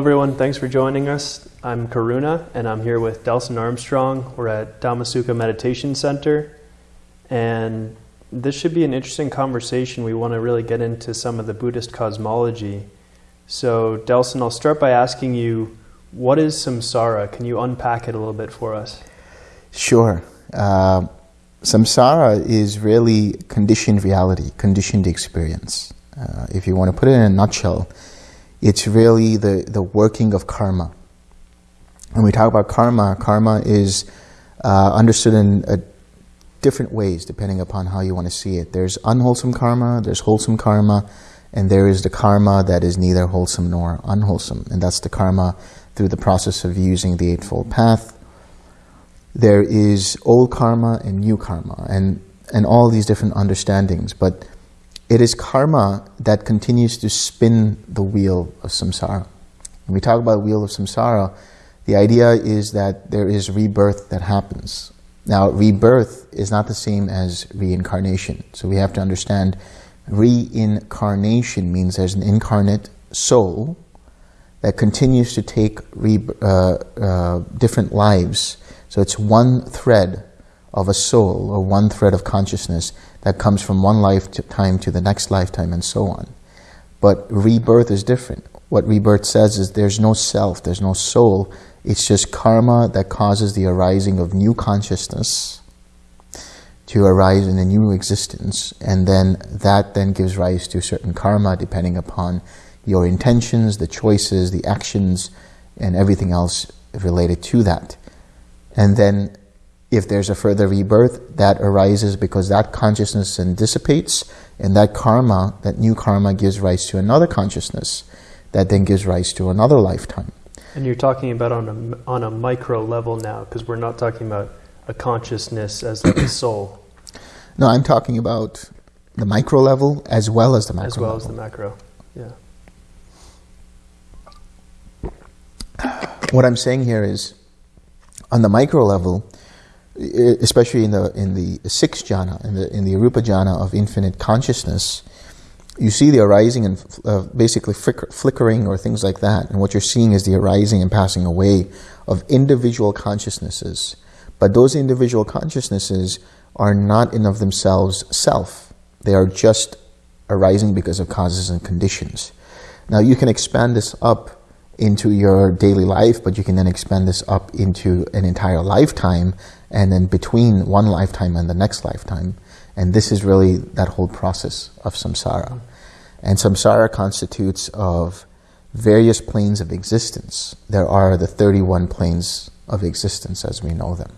Everyone. Thanks for joining us. I'm Karuna, and I'm here with Delson Armstrong. We're at Dhammasukha Meditation Center, and this should be an interesting conversation. We want to really get into some of the Buddhist cosmology. So, Delson, I'll start by asking you, what is samsara? Can you unpack it a little bit for us? Sure. Uh, samsara is really conditioned reality, conditioned experience. Uh, if you want to put it in a nutshell, it's really the, the working of karma. When we talk about karma, karma is uh, understood in a different ways depending upon how you want to see it. There's unwholesome karma, there's wholesome karma, and there is the karma that is neither wholesome nor unwholesome. And that's the karma through the process of using the Eightfold Path. There is old karma and new karma, and, and all these different understandings. But it is karma that continues to spin the wheel of samsara. When we talk about the wheel of samsara, the idea is that there is rebirth that happens. Now, rebirth is not the same as reincarnation. So we have to understand reincarnation means there's an incarnate soul that continues to take uh, uh, different lives. So it's one thread of a soul or one thread of consciousness that comes from one lifetime to the next lifetime and so on. But rebirth is different. What rebirth says is there's no self, there's no soul. It's just karma that causes the arising of new consciousness to arise in a new existence. And then that then gives rise to certain karma depending upon your intentions, the choices, the actions, and everything else related to that. And then if there's a further rebirth, that arises because that consciousness then dissipates, and that karma, that new karma, gives rise to another consciousness that then gives rise to another lifetime. And you're talking about on a, on a micro level now, because we're not talking about a consciousness as like a soul. No, I'm talking about the micro level as well as the macro As well level. as the macro, yeah. What I'm saying here is, on the micro level, especially in the in the sixth jhana, in the in the arupa jhana of infinite consciousness, you see the arising and uh, basically flicker, flickering or things like that. And what you're seeing is the arising and passing away of individual consciousnesses. But those individual consciousnesses are not in of themselves self. They are just arising because of causes and conditions. Now you can expand this up into your daily life, but you can then expand this up into an entire lifetime and then between one lifetime and the next lifetime. And this is really that whole process of samsara. And samsara constitutes of various planes of existence. There are the 31 planes of existence as we know them.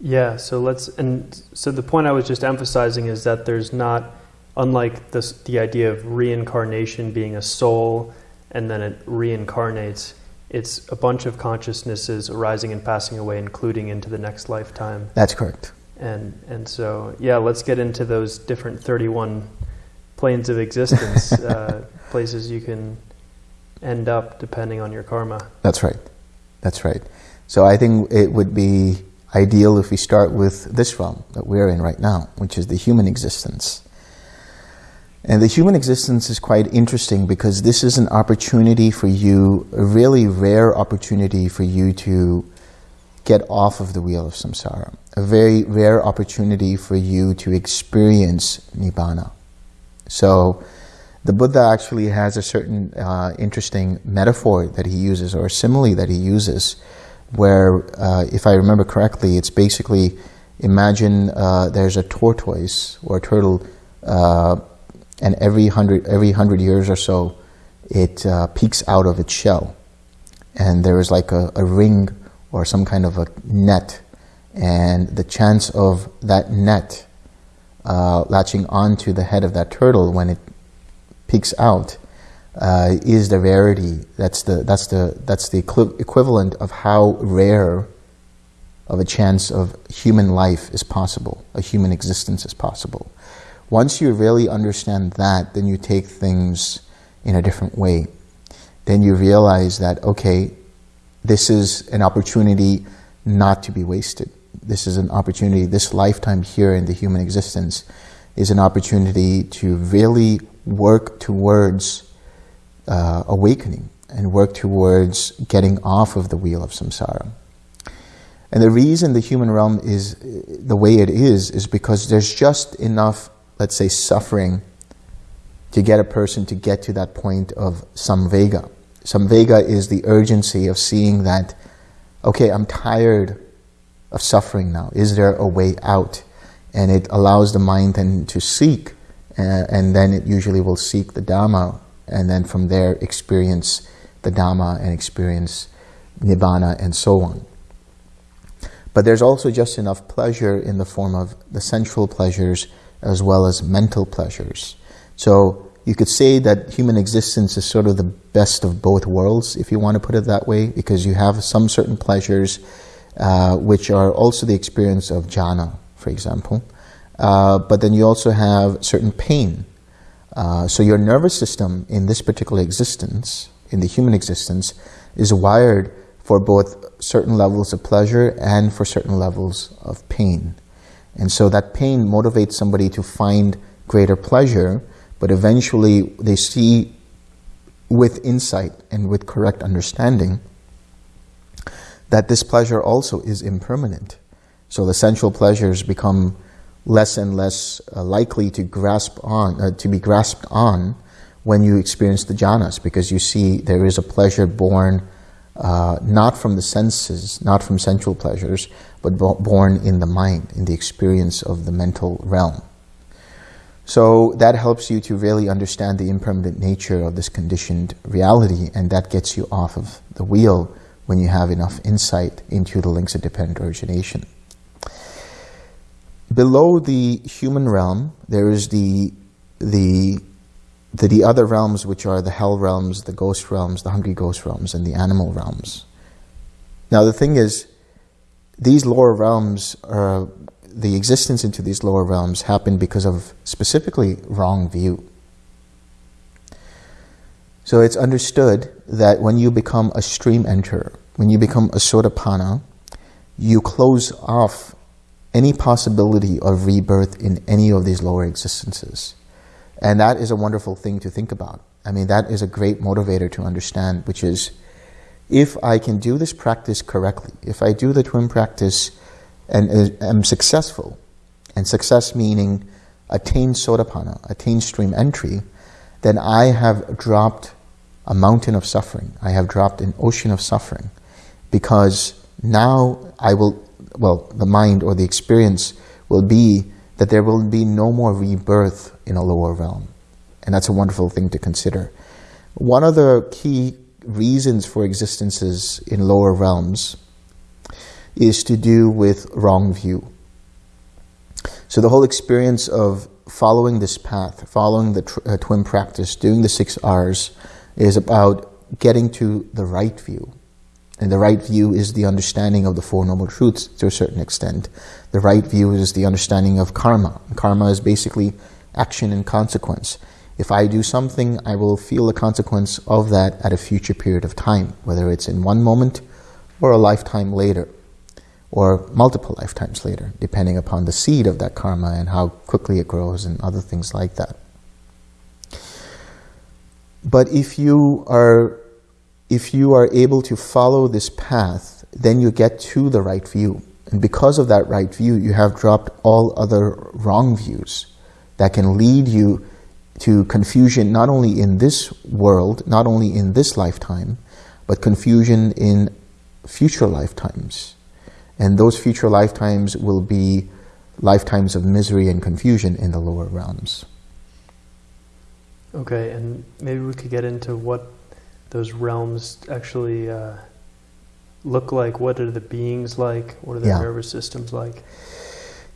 Yeah, so let's, and so the point I was just emphasizing is that there's not, unlike this, the idea of reincarnation being a soul and then it reincarnates, it's a bunch of consciousnesses arising and passing away, including into the next lifetime. That's correct. And, and so, yeah, let's get into those different 31 planes of existence, uh, places you can end up depending on your karma. That's right. That's right. So I think it would be ideal if we start with this realm that we're in right now, which is the human existence. And the human existence is quite interesting because this is an opportunity for you, a really rare opportunity for you to get off of the wheel of samsara. A very rare opportunity for you to experience nibbana. So the Buddha actually has a certain uh, interesting metaphor that he uses or a simile that he uses where, uh, if I remember correctly, it's basically imagine uh, there's a tortoise or a turtle uh, and every hundred, every hundred years or so it uh, peeks out of its shell and there is like a, a ring or some kind of a net and the chance of that net uh, latching onto the head of that turtle when it peeks out uh, is the rarity. That's the that's the that's the equivalent of how rare of a chance of human life is possible, a human existence is possible. Once you really understand that, then you take things in a different way. Then you realize that okay, this is an opportunity not to be wasted this is an opportunity, this lifetime here in the human existence is an opportunity to really work towards uh, awakening, and work towards getting off of the wheel of samsara. And the reason the human realm is the way it is, is because there's just enough, let's say, suffering to get a person to get to that point of samvega. Samvega is the urgency of seeing that, okay, I'm tired of suffering now. Is there a way out? And it allows the mind then to seek, uh, and then it usually will seek the Dhamma, and then from there experience the Dhamma and experience Nibbana and so on. But there's also just enough pleasure in the form of the sensual pleasures as well as mental pleasures. So you could say that human existence is sort of the best of both worlds, if you want to put it that way, because you have some certain pleasures uh, which are also the experience of jhana, for example. Uh, but then you also have certain pain. Uh, so your nervous system in this particular existence, in the human existence, is wired for both certain levels of pleasure and for certain levels of pain. And so that pain motivates somebody to find greater pleasure, but eventually they see with insight and with correct understanding that this pleasure also is impermanent. So the sensual pleasures become less and less uh, likely to grasp on, uh, to be grasped on when you experience the jhanas, because you see there is a pleasure born uh, not from the senses, not from sensual pleasures, but born in the mind, in the experience of the mental realm. So that helps you to really understand the impermanent nature of this conditioned reality, and that gets you off of the wheel when you have enough insight into the links of dependent origination. Below the human realm, there is the, the the, the other realms, which are the hell realms, the ghost realms, the hungry ghost realms, and the animal realms. Now, the thing is, these lower realms are the existence into these lower realms happened because of specifically wrong view. So it's understood that when you become a stream enter, when you become a sotapanna, you close off any possibility of rebirth in any of these lower existences. And that is a wonderful thing to think about. I mean, that is a great motivator to understand, which is if I can do this practice correctly, if I do the TWIM practice and uh, am successful, and success meaning attain sotapanna, attain stream entry, then I have dropped a mountain of suffering. I have dropped an ocean of suffering because now I will, well, the mind or the experience will be that there will be no more rebirth in a lower realm. And that's a wonderful thing to consider. One of the key reasons for existences in lower realms is to do with wrong view. So the whole experience of following this path, following the uh, TWIM practice, doing the six R's, is about getting to the right view. And the right view is the understanding of the Four Noble Truths to a certain extent. The right view is the understanding of karma. Karma is basically action and consequence. If I do something, I will feel the consequence of that at a future period of time, whether it's in one moment or a lifetime later, or multiple lifetimes later, depending upon the seed of that karma and how quickly it grows and other things like that. But if you are if you are able to follow this path, then you get to the right view. And because of that right view, you have dropped all other wrong views that can lead you to confusion not only in this world, not only in this lifetime, but confusion in future lifetimes. And those future lifetimes will be lifetimes of misery and confusion in the lower realms. Okay, and maybe we could get into what those realms actually uh, look like? What are the beings like? What are the yeah. nervous systems like?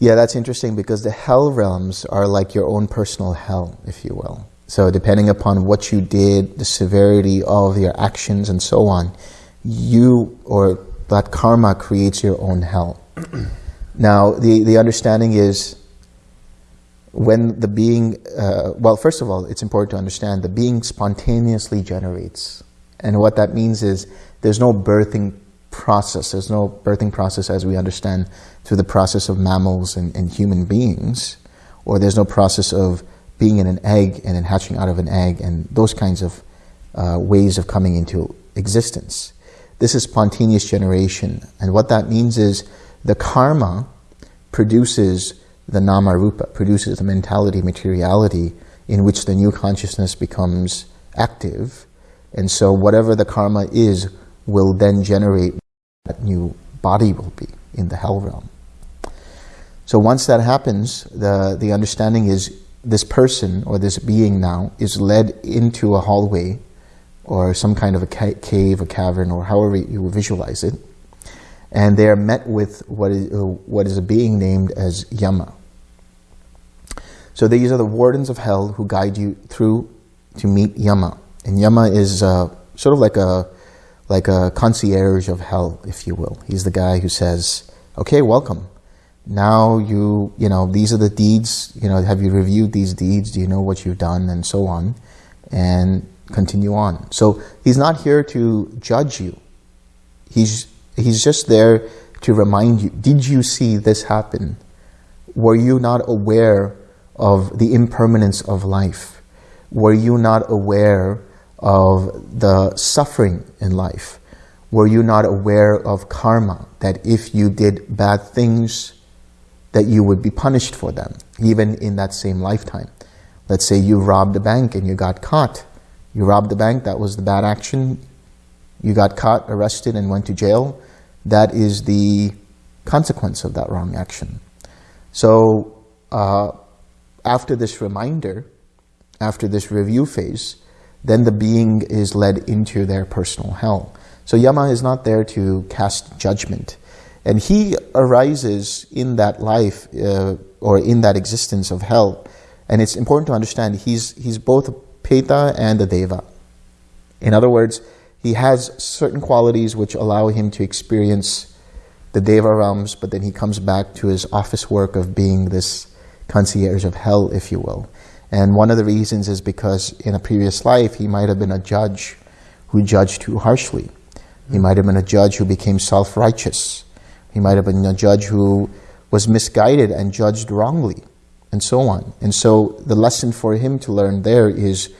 Yeah, that's interesting because the hell realms are like your own personal hell, if you will. So depending upon what you did, the severity of your actions and so on, you or that karma creates your own hell. now, the, the understanding is when the being, uh, well, first of all, it's important to understand the being spontaneously generates. And what that means is there's no birthing process. There's no birthing process as we understand through the process of mammals and, and human beings, or there's no process of being in an egg and then hatching out of an egg and those kinds of uh, ways of coming into existence. This is spontaneous generation, and what that means is the karma produces the nama rupa, produces the mentality, materiality in which the new consciousness becomes active, and so whatever the karma is will then generate that new body will be in the hell realm. So once that happens, the, the understanding is this person or this being now is led into a hallway or some kind of a ca cave, a cavern, or however you visualize it, and they are met with what is, uh, what is a being named as Yama. So these are the wardens of hell who guide you through to meet Yama. And Yama is uh, sort of like a, like a concierge of hell, if you will. He's the guy who says, okay, welcome now you, you know, these are the deeds, you know, have you reviewed these deeds? Do you know what you've done? And so on. And continue on. So he's not here to judge you. He's, he's just there to remind you, did you see this happen? Were you not aware of the impermanence of life? Were you not aware of the suffering in life? Were you not aware of karma, that if you did bad things, that you would be punished for them, even in that same lifetime. Let's say you robbed a bank and you got caught. You robbed the bank, that was the bad action. You got caught, arrested, and went to jail. That is the consequence of that wrong action. So uh, after this reminder, after this review phase, then the being is led into their personal hell. So Yama is not there to cast judgment. And he arises in that life uh, or in that existence of hell. And it's important to understand he's, he's both a Peta and a Deva. In other words, he has certain qualities which allow him to experience the Deva realms, but then he comes back to his office work of being this concierge of hell, if you will. And one of the reasons is because in a previous life, he might have been a judge who judged too harshly. He might have been a judge who became self-righteous. He might have been a judge who was misguided and judged wrongly, and so on. And so the lesson for him to learn there is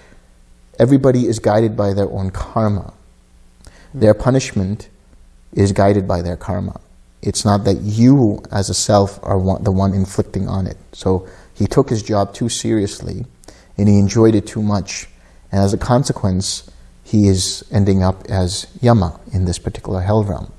everybody is guided by their own karma. Their punishment is guided by their karma. It's not that you, as a self, are one, the one inflicting on it. So he took his job too seriously, and he enjoyed it too much. And as a consequence, he is ending up as Yama in this particular hell realm.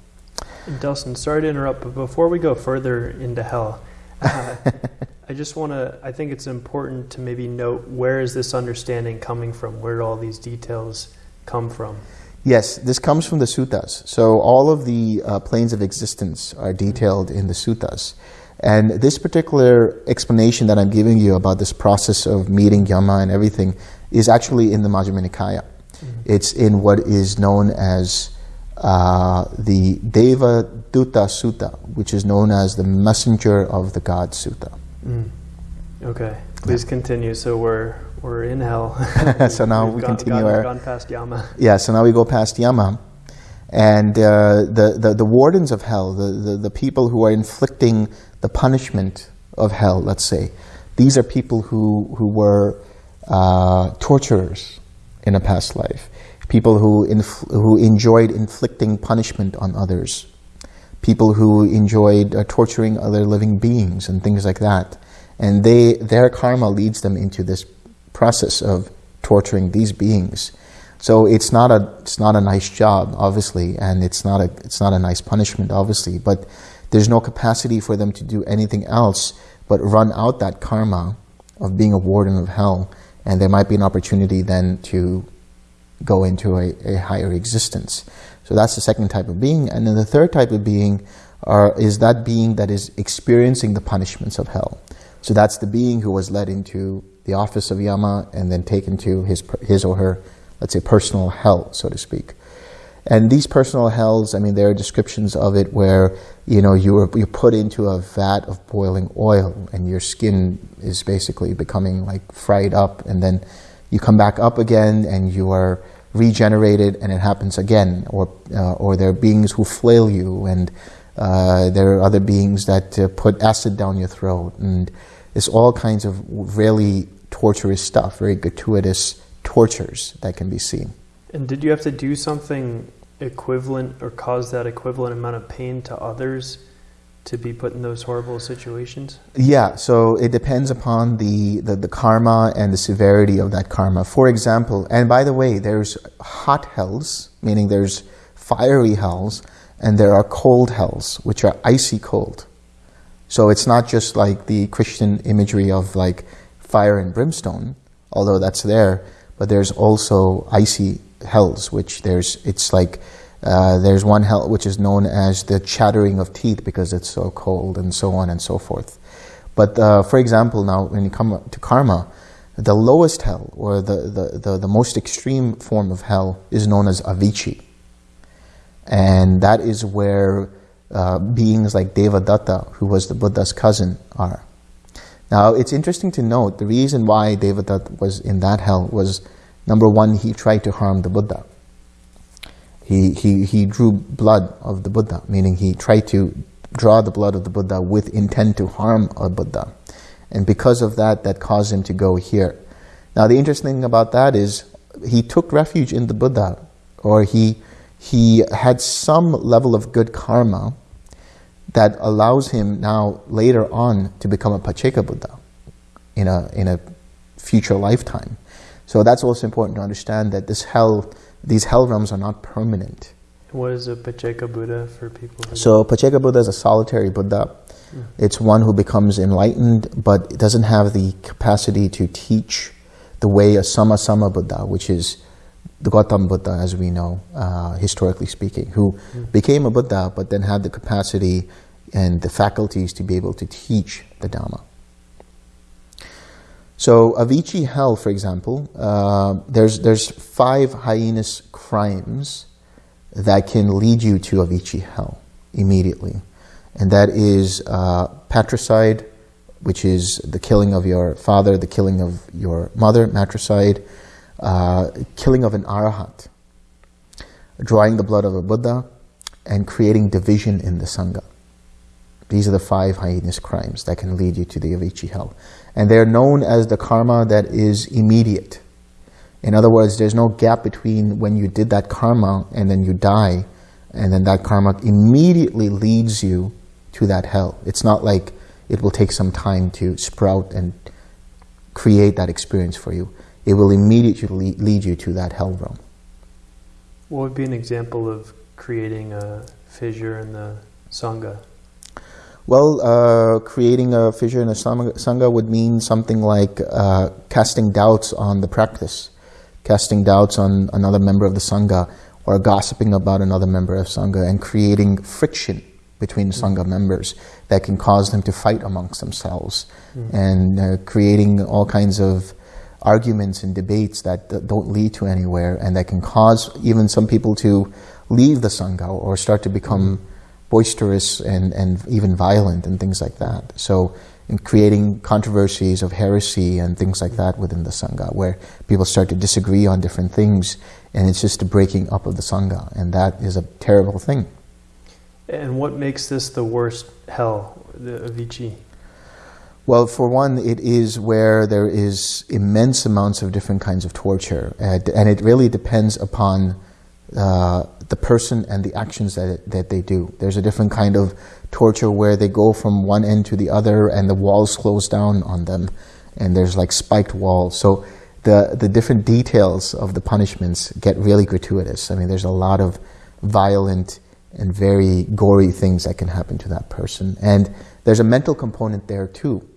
Delson, sorry to interrupt, but before we go further into hell, uh, I just want to, I think it's important to maybe note where is this understanding coming from? Where do all these details come from? Yes, this comes from the suttas. So all of the uh, planes of existence are detailed in the suttas. And this particular explanation that I'm giving you about this process of meeting Yama and everything is actually in the Majjhima Nikaya. Mm -hmm. It's in what is known as uh, the Deva Duta Sutta, which is known as the Messenger of the God Sutta. Mm. Okay, please yeah. continue. So we're we're in hell. so now we gone, continue. Gone, our, gone past Yama. Yeah. So now we go past Yama, and uh, the, the the wardens of hell, the, the the people who are inflicting the punishment of hell. Let's say, these are people who who were uh, torturers in a past life people who, who enjoyed inflicting punishment on others, people who enjoyed uh, torturing other living beings and things like that. And they, their karma leads them into this process of torturing these beings. So it's not a it's not a nice job, obviously, and it's not a it's not a nice punishment, obviously. But there's no capacity for them to do anything else but run out that karma of being a warden of hell, and there might be an opportunity then to go into a, a higher existence. So that's the second type of being. And then the third type of being are, is that being that is experiencing the punishments of hell. So that's the being who was led into the office of Yama and then taken to his, his or her, let's say, personal hell, so to speak. And these personal hells, I mean, there are descriptions of it where, you know, you are, you're put into a vat of boiling oil and your skin is basically becoming like fried up and then you come back up again and you are regenerated and it happens again. Or, uh, or there are beings who flail you and uh, there are other beings that uh, put acid down your throat. And it's all kinds of really torturous stuff, very gratuitous tortures that can be seen. And did you have to do something equivalent or cause that equivalent amount of pain to others to be put in those horrible situations? Yeah, so it depends upon the, the, the, karma and the severity of that karma. For example, and by the way, there's hot hells, meaning there's fiery hells, and there are cold hells, which are icy cold. So it's not just like the Christian imagery of like fire and brimstone, although that's there, but there's also icy hells, which there's, it's like, uh, there's one hell which is known as the chattering of teeth because it's so cold and so on and so forth. But uh, for example, now when you come to karma, the lowest hell or the, the, the, the, most extreme form of hell is known as Avici. And that is where uh, beings like Devadatta, who was the Buddha's cousin, are. Now, it's interesting to note the reason why Devadatta was in that hell was number one, he tried to harm the Buddha. He, he, he drew blood of the Buddha, meaning he tried to draw the blood of the Buddha with intent to harm a Buddha. And because of that, that caused him to go here. Now, the interesting thing about that is he took refuge in the Buddha, or he, he had some level of good karma that allows him now, later on, to become a Pacceka Buddha in a, in a future lifetime. So that's also important to understand that this hell these hell realms are not permanent. What is a Pacceka Buddha for people? so Pacceka Buddha is a solitary Buddha. Mm. It's one who becomes enlightened, but it doesn't have the capacity to teach the way a Samma Buddha, which is the Gautam Buddha, as we know, uh, historically speaking, who mm. became a Buddha, but then had the capacity and the faculties to be able to teach the Dhamma. So Avici hell, for example, uh, there's, there's five heinous crimes that can lead you to Avici hell immediately. And that is uh, patricide, which is the killing of your father, the killing of your mother, matricide, uh, killing of an arahat, drawing the blood of a Buddha, and creating division in the Sangha. These are the five heinous crimes that can lead you to the Avici hell. And they're known as the karma that is immediate. In other words, there's no gap between when you did that karma and then you die, and then that karma immediately leads you to that hell. It's not like it will take some time to sprout and create that experience for you. It will immediately lead you to that hell realm. What would be an example of creating a fissure in the Sangha? Well, uh, creating a fissure in a sangha would mean something like uh, casting doubts on the practice, casting doubts on another member of the sangha, or gossiping about another member of sangha, and creating friction between mm. sangha members that can cause them to fight amongst themselves, mm. and uh, creating all kinds of arguments and debates that don't lead to anywhere, and that can cause even some people to leave the sangha or start to become. Mm boisterous and, and even violent and things like that. So in creating controversies of heresy and things like that within the Sangha, where people start to disagree on different things, and it's just a breaking up of the Sangha, and that is a terrible thing. And what makes this the worst hell, the Avici? Well, for one, it is where there is immense amounts of different kinds of torture, and, and it really depends upon uh, the person and the actions that, that they do. There's a different kind of torture where they go from one end to the other and the walls close down on them and there's like spiked walls. So the, the different details of the punishments get really gratuitous. I mean, there's a lot of violent and very gory things that can happen to that person. And there's a mental component there too.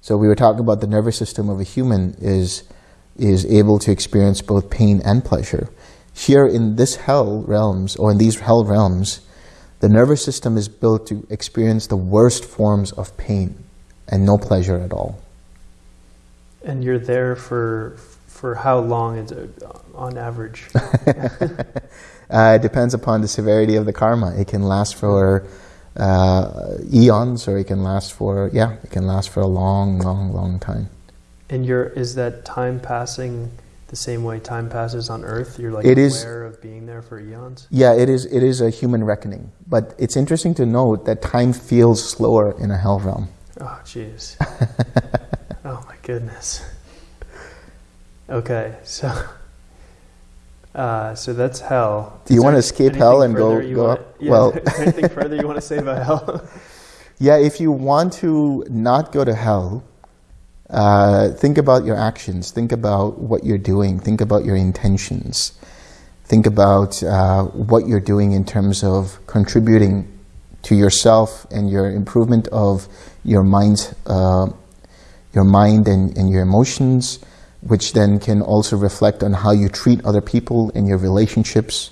So we were talking about the nervous system of a human is, is able to experience both pain and pleasure. Here in this hell realms, or in these hell realms, the nervous system is built to experience the worst forms of pain and no pleasure at all. And you're there for for how long is it on average? uh, it depends upon the severity of the karma. It can last for uh, eons, or it can last for yeah, it can last for a long, long, long time. And you're is that time passing? The same way time passes on Earth? You're like it aware is, of being there for eons? Yeah, it is, it is a human reckoning. But it's interesting to note that time feels slower in a hell realm. Oh, jeez. oh, my goodness. Okay, so Uh, so that's hell. Do you want to escape hell and go, go wanna- up? Yeah, Well, anything further you want to say about hell? yeah, if you want to not go to hell, uh, think about your actions. Think about what you're doing. Think about your intentions. Think about uh, what you're doing in terms of contributing to yourself and your improvement of your mind, uh, your mind and, and your emotions, which then can also reflect on how you treat other people in your relationships,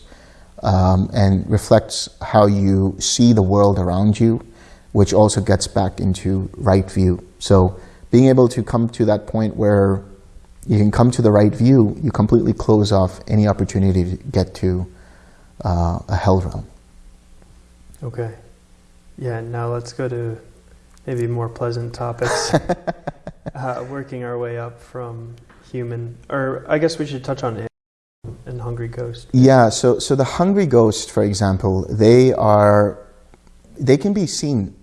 um, and reflects how you see the world around you, which also gets back into right view. So being able to come to that point where you can come to the right view, you completely close off any opportunity to get to uh, a hell realm. Okay. Yeah, now let's go to maybe more pleasant topics. uh, working our way up from human, or I guess we should touch on it and hungry ghost. Yeah, so so the hungry ghost, for example, they are they can be seen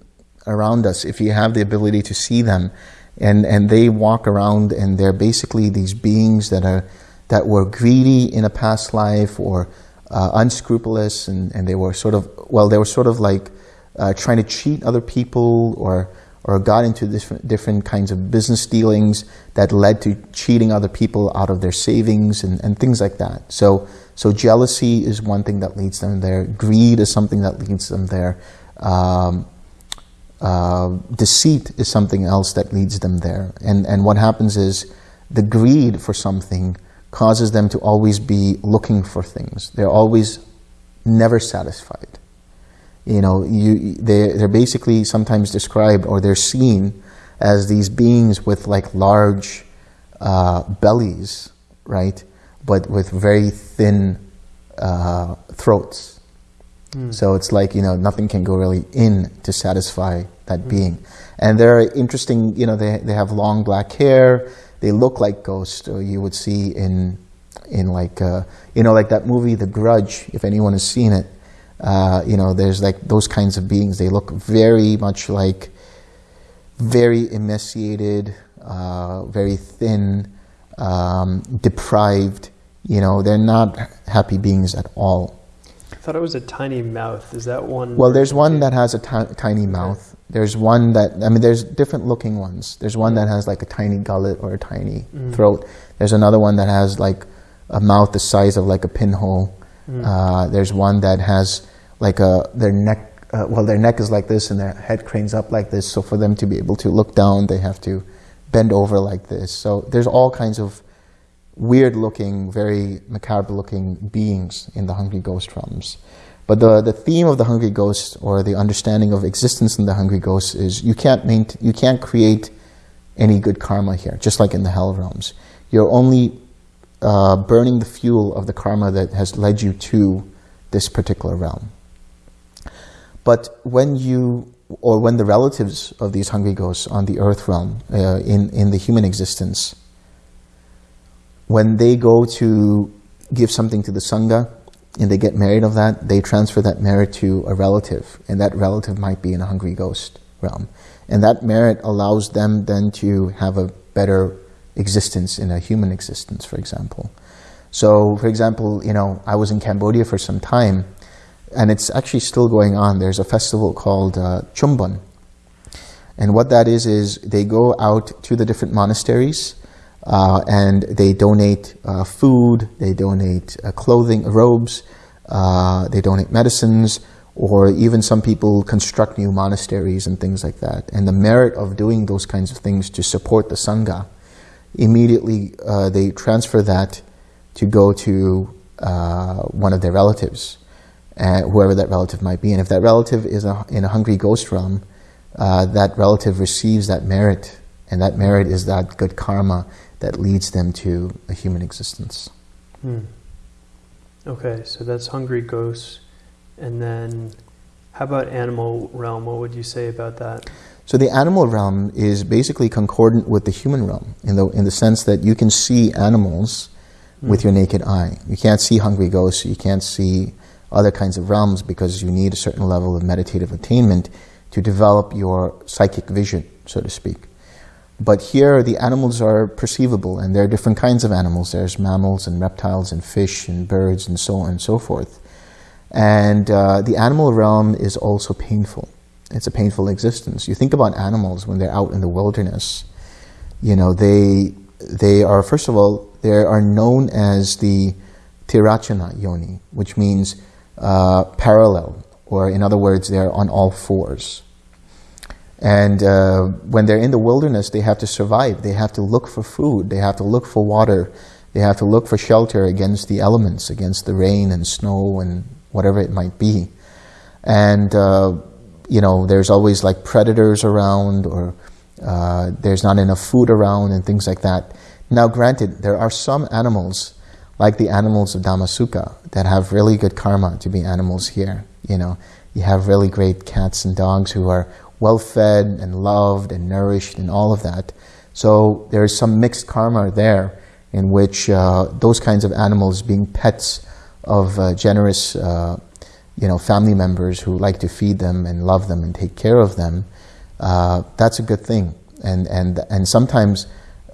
around us if you have the ability to see them, and and they walk around and they're basically these beings that are that were greedy in a past life or uh, unscrupulous, and and they were sort of well, they were sort of like uh, trying to cheat other people or or got into different different kinds of business dealings that led to cheating other people out of their savings and, and things like that. So so jealousy is one thing that leads them there. Greed is something that leads them there. Um, uh, deceit is something else that leads them there. And and what happens is the greed for something causes them to always be looking for things. They're always never satisfied. You know, you they they're basically sometimes described or they're seen as these beings with like large uh, bellies, right? But with very thin uh, throats. Mm. So it's like, you know, nothing can go really in to satisfy that being. And they're interesting, you know, they, they have long black hair, they look like ghosts, or you would see in, in like, uh, you know, like that movie, The Grudge, if anyone has seen it. Uh, you know, there's like those kinds of beings. They look very much like very emaciated, uh, very thin, um, deprived. You know, they're not happy beings at all. I thought it was a tiny mouth. Is that one? Well, there's one that has a tiny mouth. There's one that, I mean, there's different looking ones. There's one that has like a tiny gullet or a tiny Mm. throat. There's another one that has like a mouth the size of like a pinhole. Mm. Uh, there's one that has like a, their neck, uh, well, their neck is like this and their head cranes up like this. So for them to be able to look down, they have to bend over like this. So there's all kinds of weird looking, very macabre looking beings in the Hungry Ghost realms. But the, the theme of the Hungry Ghost or the understanding of existence in the Hungry Ghost is you can't, maint- you can't create any good karma here, just like in the Hell realms. You're only uh, burning the fuel of the karma that has led you to this particular realm. But when you, or when the relatives of these hungry ghosts on the earth realm, uh, in, in the human existence, when they go to give something to the Sangha and they get merit of that, they transfer that merit to a relative, and that relative might be in a hungry ghost realm. And that merit allows them then to have a better existence in a human existence, for example. So, for example, you know, I was in Cambodia for some time, and it's actually still going on. There's a festival called uh, Pchum Ben. And what that is, is they go out to the different monasteries uh, and they donate uh, food, they donate uh, clothing, robes, uh, they donate medicines, or even some people construct new monasteries and things like that. And the merit of doing those kinds of things to support the Sangha, immediately uh, they transfer that to go to uh, one of their relatives, whoever that relative might be. And if that relative is a, in a hungry ghost realm, that relative receives that merit, and that merit is that good karma that leads them to a human existence. Hmm. Okay, so that's hungry ghosts, and then how about animal realm? What would you say about that? So the animal realm is basically concordant with the human realm in the in the sense that you can see animals with Mm. your naked eye. You can't see hungry ghosts. You can't see other kinds of realms because you need a certain level of meditative attainment to develop your psychic vision, so to speak. But here the animals are perceivable, and there are different kinds of animals. There's mammals and reptiles and fish and birds and so on and so forth. And uh, the animal realm is also painful. It's a painful existence. You think about animals when they're out in the wilderness. You know, they they are first of all they are known as the tirachana yoni, which means uh, parallel, or in other words, they're on all fours. And uh, when they're in the wilderness, they have to survive. They have to look for food. They have to look for water. They have to look for shelter against the elements, against the rain and snow and whatever it might be. And, uh, you know, there's always like predators around or uh, there's not enough food around and things like that. Now, granted, there are some animals, like the animals of Dhammasukha, that have really good karma to be animals here. You know, you have really great cats and dogs who are well fed and loved and nourished and all of that. So there's some mixed karma there in which uh, those kinds of animals being pets of uh, generous uh, you know, family members who like to feed them and love them and take care of them, uh, that's a good thing. And, and, and sometimes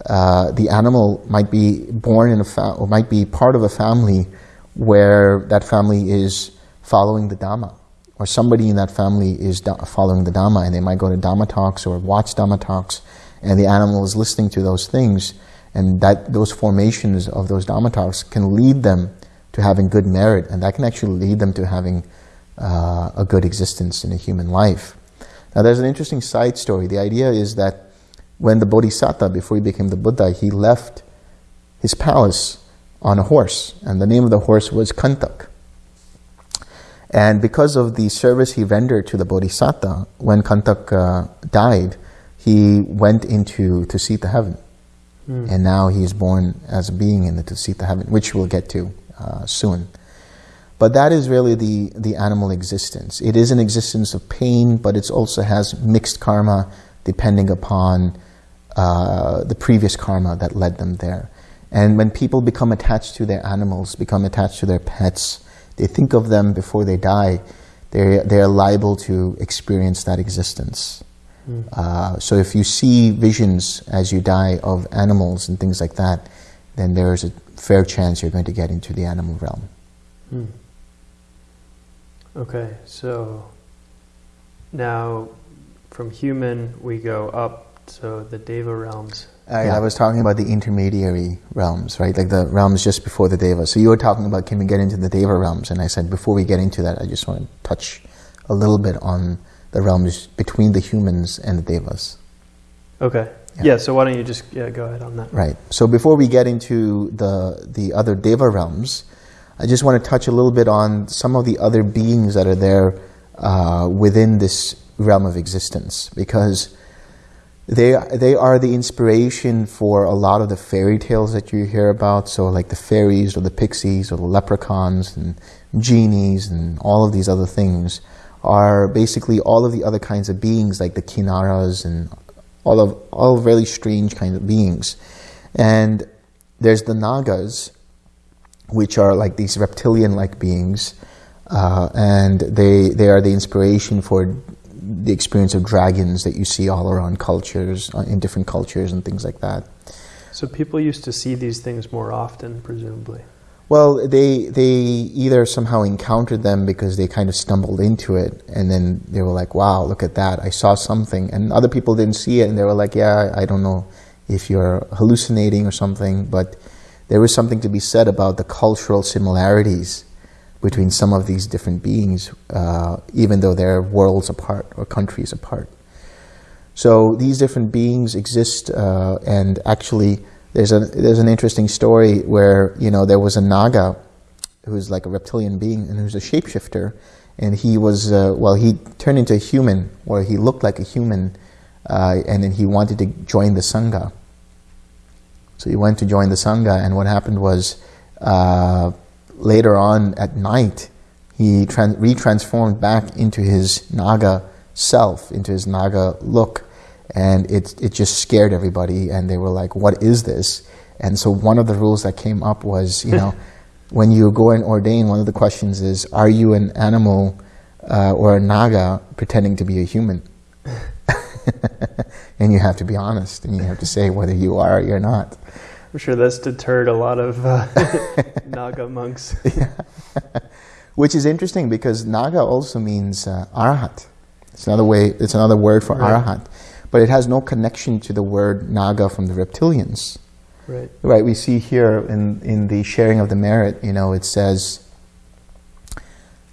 uh, the animal might be born in a fa- or might be part of a family where that family is following the Dhamma or somebody in that family is following the Dhamma and they might go to Dhamma talks or watch Dhamma talks and the animal is listening to those things and that those formations of those Dhamma talks can lead them to having good merit and that can actually lead them to having uh, a good existence in a human life. Now there's an interesting side story. The idea is that when the Bodhisattva, before he became the Buddha, he left his palace on a horse and the name of the horse was Kantak. And because of the service he rendered to the Bodhisattva, when Kantak uh, died, he went into Tusita heaven. Mm. And now he is born as a being in the Tusita heaven, which we'll get to uh, soon. But that is really the, the animal existence. It is an existence of pain, but it also has mixed karma depending upon uh, the previous karma that led them there. And when people become attached to their animals, become attached to their pets, they think of them before they die, they're, they're liable to experience that existence. Mm. Uh, so if you see visions as you die of animals and things like that, then there is a fair chance you're going to get into the animal realm. Mm. Okay, so now from human we go up, so the Deva realms. I, yeah. I was talking about the intermediary realms, right? Like the realms just before the Deva. So you were talking about can we get into the Deva realms? And I said before we get into that, I just want to touch a little bit on the realms between the humans and the Devas. Okay. Yeah. yeah so why don't you just yeah, go ahead on that? Right. So before we get into the the other Deva realms, I just want to touch a little bit on some of the other beings that are there uh, within this realm of existence because they they are the inspiration for a lot of the fairy tales that you hear about. So like the fairies or the pixies or the leprechauns and genies and all of these other things are basically all of the other kinds of beings like the kinaras and all of all really strange kinds of beings. And there's the nagas, which are like these reptilian-like beings, uh, and they they are the inspiration for the experience of dragons that you see all around cultures, uh, in different cultures and things like that. So people used to see these things more often, presumably. Well, they they either somehow encountered them because they kind of stumbled into it, and then they were like, "Wow, look at that! I saw something," and other people didn't see it, and they were like, "Yeah, I don't know if you're hallucinating or something," but there was something to be said about the cultural similarities between some of these different beings, uh, even though they're worlds apart or countries apart. So these different beings exist, uh, and actually, there's a there's an interesting story where you know there was a naga who's like a reptilian being and who's a shapeshifter, and he was uh, well he turned into a human or he looked like a human, uh, and then he wanted to join the sangha. So he went to join the sangha, and what happened was uh, later on at night, he trans- retransformed back into his Naga self, into his Naga look, and it, it just scared everybody, and they were like, What is this? And so one of the rules that came up was, you know, when you go and ordain, one of the questions is, Are you an animal uh, or a Naga pretending to be a human? and you have to be honest and you have to say whether you are or you're not. I'm sure that's deterred a lot of uh, Naga monks. yeah. Which is interesting because Naga also means uh, Arhat. It's another way. It's another word for Right. Arhat, but it has no connection to the word Naga from the reptilians. Right. Right. We see here in in the sharing of the merit. You know, it says.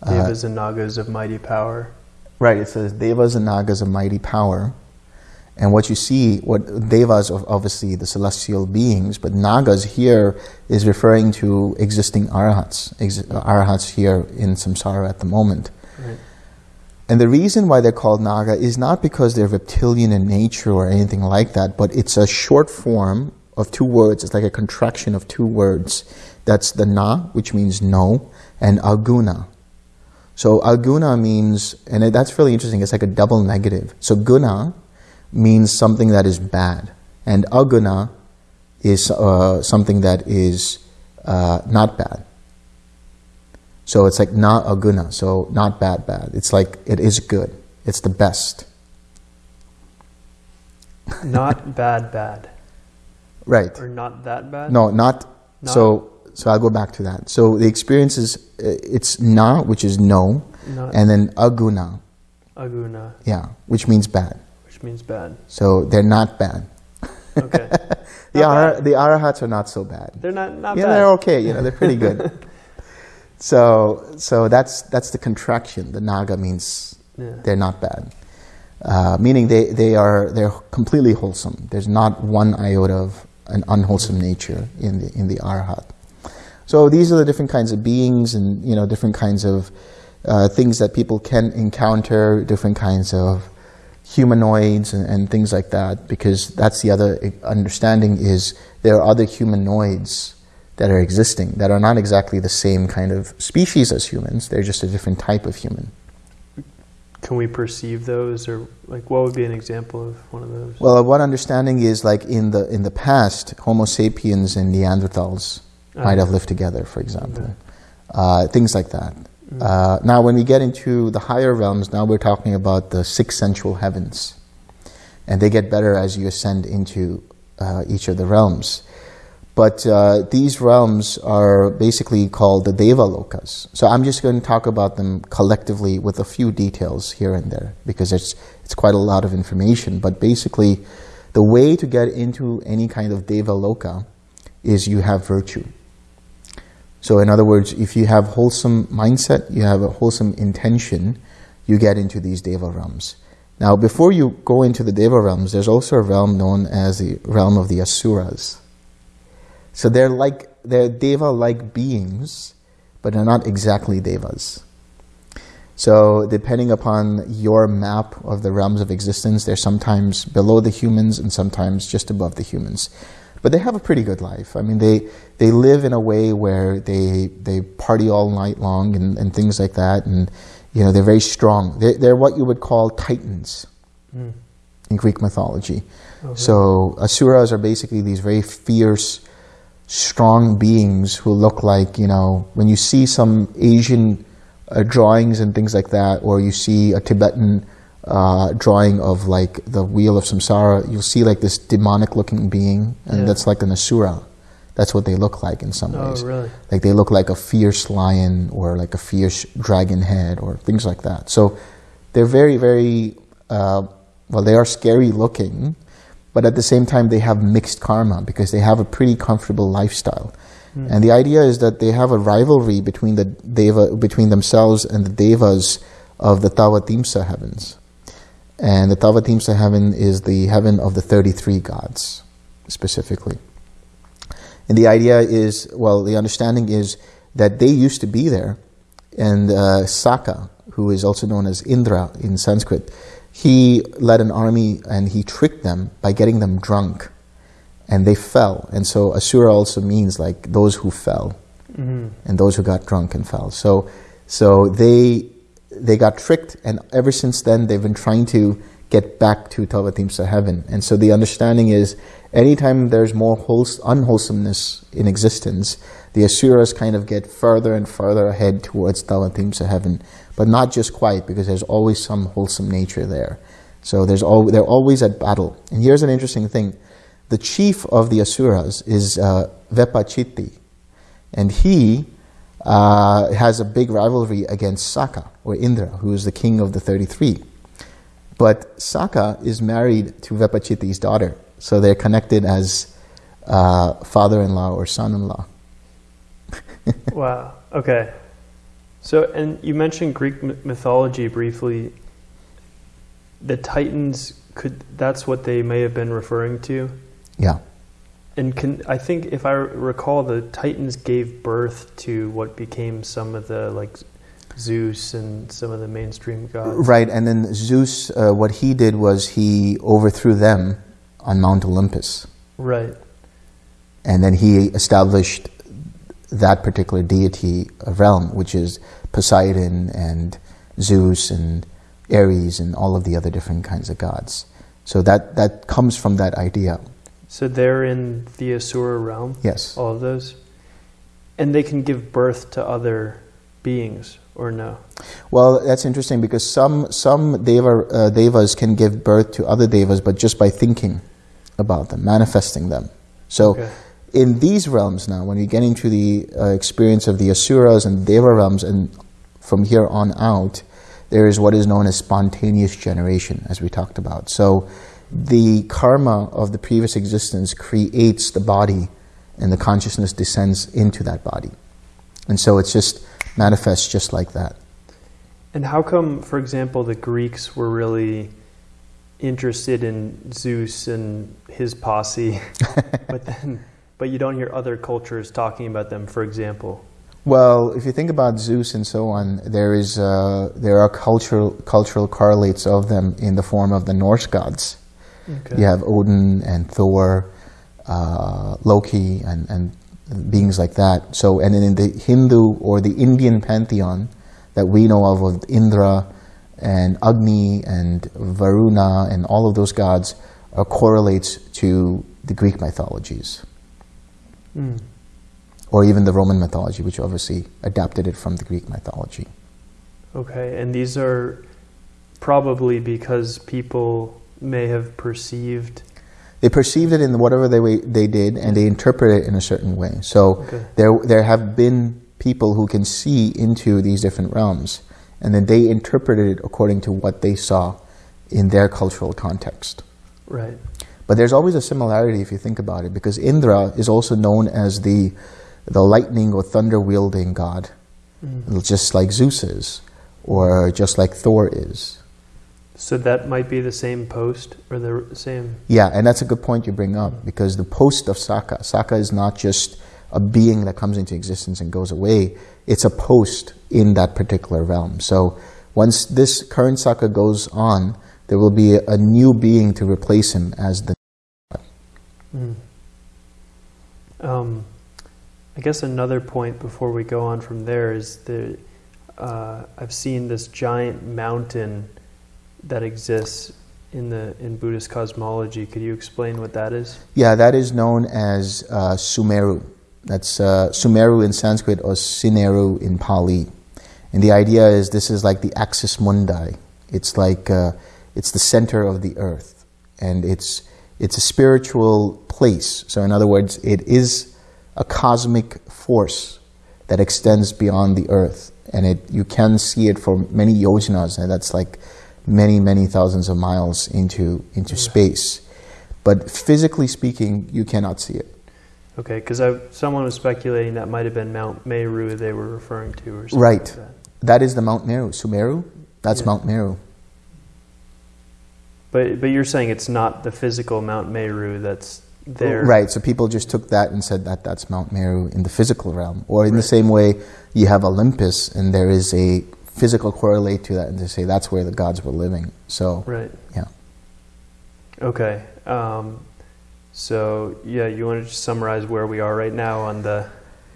uh, Devas and Nagas of mighty power. Right, it says Devas and Nagas of mighty power. And what you see, what Devas are obviously the celestial beings, but Nagas here is referring to existing arahats, ex- arahats here in samsara at the moment. Right. And the reason why they're called Naga is not because they're reptilian in nature or anything like that, but it's a short form of two words. It's like a contraction of two words. That's the Na, which means no, and Aguna. So Aguna means, and that's really interesting, it's like a double negative. So Guna means something that is bad, and Aguna is uh, something that is uh, not bad. So it's like na aguna, so not bad, bad. It's like it is good. It's the best. Not bad, bad. Right. Or not that bad? No, not. Not- So so I'll go back to that. So the experience is uh, it's na, which is no, Not and then aguna, aguna, yeah, which means bad. Which means bad. So they're not bad. Okay. The bad. the arahats are not so bad. They're not, not yeah, bad. they're okay. You know, they're pretty good. so so that's that's the contraction. The naga means Yeah. they're not bad. Uh, meaning they, they are they're completely wholesome. There's not one iota of an unwholesome nature in the in the arhat. So these are the different kinds of beings and you know different kinds of uh, things that people can encounter, different kinds of humanoids and, and things like that. Because that's the other understanding is there are other humanoids that are existing that are not exactly the same kind of species as humans. They're just a different type of human. Can we perceive those, or like what would be an example of one of those? Well, one understanding is like in the in the past, Homo sapiens and Neanderthals might have lived together, for example, uh, things like that. Uh, now, when we get into the higher realms, now we're talking about the six sensual heavens, and they get better as you ascend into uh, each of the realms. But uh, these realms are basically called the Deva Lokas. So I'm just going to talk about them collectively with a few details here and there because it's, it's quite a lot of information. But basically, the way to get into any kind of Deva Loka is you have virtue. So, in other words, if you have wholesome mindset, you have a wholesome intention, you get into these Deva realms. Now, before you go into the Deva realms, there's also a realm known as the realm of the Asuras. So they're like they're deva-like beings, but they're not exactly devas. So depending upon your map of the realms of existence, they're sometimes below the humans and sometimes just above the humans. But they have a pretty good life. I mean, they they live in a way where they they party all night long and, and things like that, and you know they're very strong. They're, they're what you would call titans Mm. in Greek mythology. Okay. So asuras are basically these very fierce, strong beings who look like you know when you see some Asian uh, drawings and things like that, or you see a Tibetan uh, drawing of like the wheel of samsara, you'll see like this demonic-looking being, and Yeah. that's like an asura. That's what they look like in some Oh, ways. really? Like they look like a fierce lion or like a fierce dragon head or things like that. So they're very, very, uh, well, they are scary looking, but at the same time they have mixed karma because they have a pretty comfortable lifestyle. Hmm. And the idea is that they have a rivalry between the deva, between themselves and the devas of the Tavatimsa heavens. And the Tavatimsa heaven is the heaven of the 33 gods, specifically. And the idea is, well, the understanding is that they used to be there, and uh, Sakka, who is also known as Indra in Sanskrit, he led an army and he tricked them by getting them drunk, and they fell. And so Asura also means like those who fell Mhm. and those who got drunk and fell. So, so they they got tricked, and ever since then they've been trying to get back to Tavatimsa heaven. And so the understanding is, anytime there's more wholes- unwholesomeness in existence, the asuras kind of get further and further ahead towards Tavatimsa heaven, but not just quite, because there's always some wholesome nature there. So there's al- they're always at battle. And here's an interesting thing: the chief of the asuras is uh, Vepachiti, and he uh, has a big rivalry against Sakka or Indra, who is the king of the 33. But Sakka is married to Vepachiti's daughter, so they're connected as uh, father-in-law or son-in-law. wow. Okay. So, and you mentioned Greek m- mythology briefly. The Titans could that's what they may have been referring to. Yeah. And can I think if I recall the Titans gave birth to what became some of the like Zeus and some of the mainstream gods. Right, and then Zeus, uh, what he did was he overthrew them on Mount Olympus. Right. And then he established that particular deity realm, which is Poseidon and Zeus and Ares and all of the other different kinds of gods. So that, that comes from that idea. So they're in the Asura realm, Yes. all of those? And they can give birth to other beings, or no? Well, that's interesting because some, some deva, uh, devas can give birth to other devas, but just by thinking about them, manifesting them. So Okay. in these realms now, when you get into the uh, experience of the asuras and deva realms, and from here on out, there is what is known as spontaneous generation, as we talked about. So the karma of the previous existence creates the body, and the consciousness descends into that body. And so it's just manifests just like that. And how come, for example, the Greeks were really interested in Zeus and his posse, but then, but you don't hear other cultures talking about them, for example? Well, if you think about Zeus and so on, there is uh, there are cultural cultural correlates of them in the form of the Norse gods. Okay. You have Odin and Thor, uh, Loki, and, and beings like that. So, and then in the Hindu or the Indian pantheon that we know of, of Indra and Agni and Varuna and all of those gods, are correlates to the Greek mythologies Mm. or even the Roman mythology, which obviously adapted it from the Greek mythology. Okay, and these are probably because people may have perceived. They perceived it in whatever they way they did, and they interpret it in a certain way. So Okay. there there have been people who can see into these different realms, and then they interpreted it according to what they saw in their cultural context. Right. But there's always a similarity if you think about it, because Indra is also known as the the lightning or thunder wielding god, Mm. just like Zeus is, or just like Thor is. So that might be the same post or the same. Yeah, and that's a good point you bring up because the post of Sakka, Sakka is not just a being that comes into existence and goes away, it's a post in that particular realm. So once this current Sakka goes on, there will be a, new being to replace him as the. Mm. Um, I guess another point before we go on from there is that uh, I've seen this giant mountain that exists in the in Buddhist cosmology. Could you explain what that is? Yeah, that is known as uh, Sumeru. That's uh, Sumeru in Sanskrit or Sineru in Pali. And the idea is this is like the axis mundi. It's like uh, it's the center of the earth, and it's it's a spiritual place. So in other words, it is a cosmic force that extends beyond the earth, and it you can see it for many yojanas, and that's like many many thousands of miles into into space. But physically speaking, you cannot see it. Okay, because someone was speculating that might have been Mount Meru they were referring to, or something Right. like that. That is the Mount Meru. Sumeru? That's Yeah. Mount Meru. But but you're saying it's not the physical Mount Meru that's there, Right, so people just took that and said that that's Mount Meru in the physical realm. Or in the same way, you have Olympus and there is a physical correlate to that and to say that's where the gods were living. So, Right. yeah. Okay. Um, so yeah, you want to just summarize where we are right now on the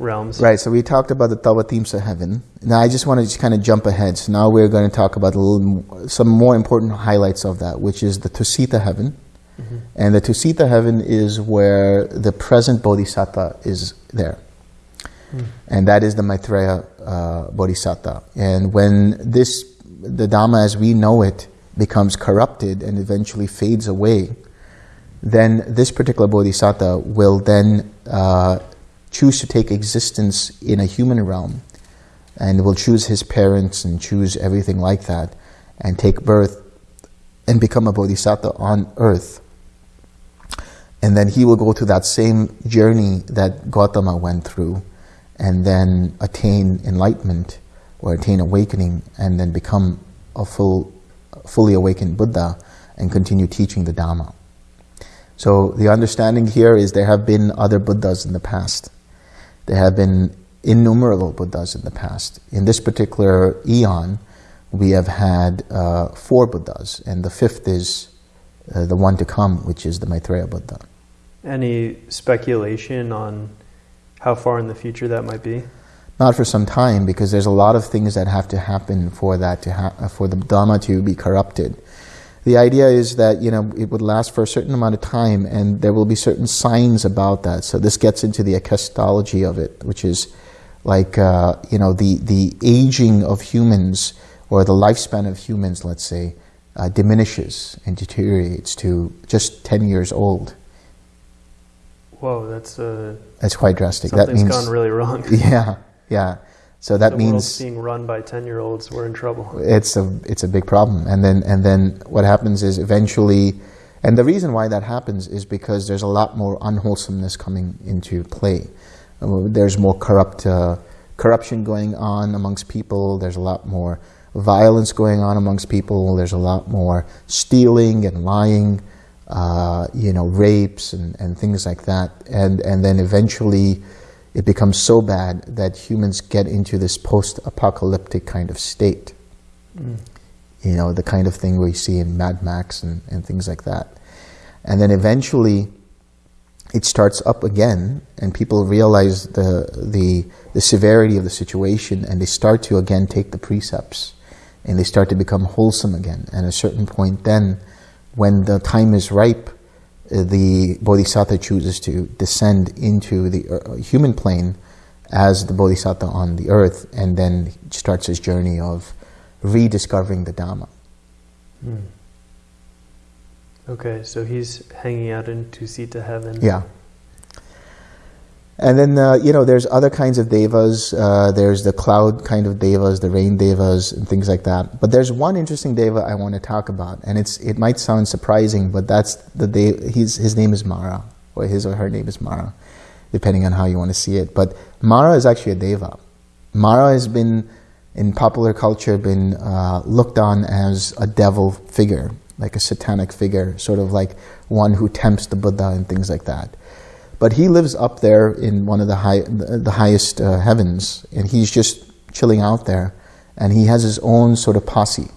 realms? Right, so we talked about the Tavatimsa heaven. Now I just want to just kind of jump ahead. So now we're going to talk about a little, some more important highlights of that, which is the Tusita heaven. Mhm. And the Tusita heaven is where the present Bodhisattva is there. And that is the Maitreya uh, Bodhisattva. And when this, the Dhamma as we know it, becomes corrupted and eventually fades away, then this particular bodhisattva will then uh, choose to take existence in a human realm and will choose his parents and choose everything like that and take birth and become a bodhisattva on earth. And then he will go through that same journey that Gautama went through and then attain enlightenment or attain awakening and then become a full, fully awakened Buddha and continue teaching the Dhamma. So the understanding here is there have been other Buddhas in the past. There have been innumerable Buddhas in the past. In this particular eon, we have had uh, four Buddhas, and the fifth is uh, the one to come, which is the Maitreya Buddha. Any speculation on how far in the future that might be? Not for some time, because there's a lot of things that have to happen for that to for the Dhamma to be corrupted. The idea is that you know it would last for a certain amount of time, and there will be certain signs about that. So this gets into the ecclesiology of it, which is like uh, you know the the aging of humans or the lifespan of humans, let's say, uh, diminishes and deteriorates to just ten years old. Whoa, that's uh, That's quite drastic. something's that means gone really wrong. yeah, yeah. So that the means being run by ten-year-olds. We're in trouble. it's a it's a big problem. And then and then what happens is eventually, and the reason why that happens is because there's a lot more unwholesomeness coming into play. Uh, There's more corrupt uh, corruption going on amongst people. There's a lot more violence going on amongst people. There's a lot more stealing and lying, uh, you know, rapes and, and things like that. And and then eventually it becomes so bad that humans get into this post-apocalyptic kind of state. You know, the kind of thing we see in Mad Max and, and things like that. And then eventually it starts up again and people realize the, the, the severity of the situation and they start to again take the precepts and they start to become wholesome again. And at a certain point then, when the time is ripe, uh, the bodhisattva chooses to descend into the uh, human plane as the bodhisattva on the earth and then starts his journey of rediscovering the Dhamma. Hmm. Okay, so he's hanging out in Tusita heaven. Yeah. And then, uh, you know, there's other kinds of devas. Uh, there's the cloud kind of devas, the rain devas, and things like that. But there's one interesting deva I want to talk about, and it's it might sound surprising, but that's the de- he's, his name is Mara, or his or her name is Mara, depending on how you want to see it. But Mara is actually a deva. Mara has been, in popular culture, been uh, looked on as a devil figure, like a satanic figure, sort of like one who tempts the Buddha and things like that. But he lives up there in one of the high, the highest uh, heavens, and he's just chilling out there, and he has his own sort of posse.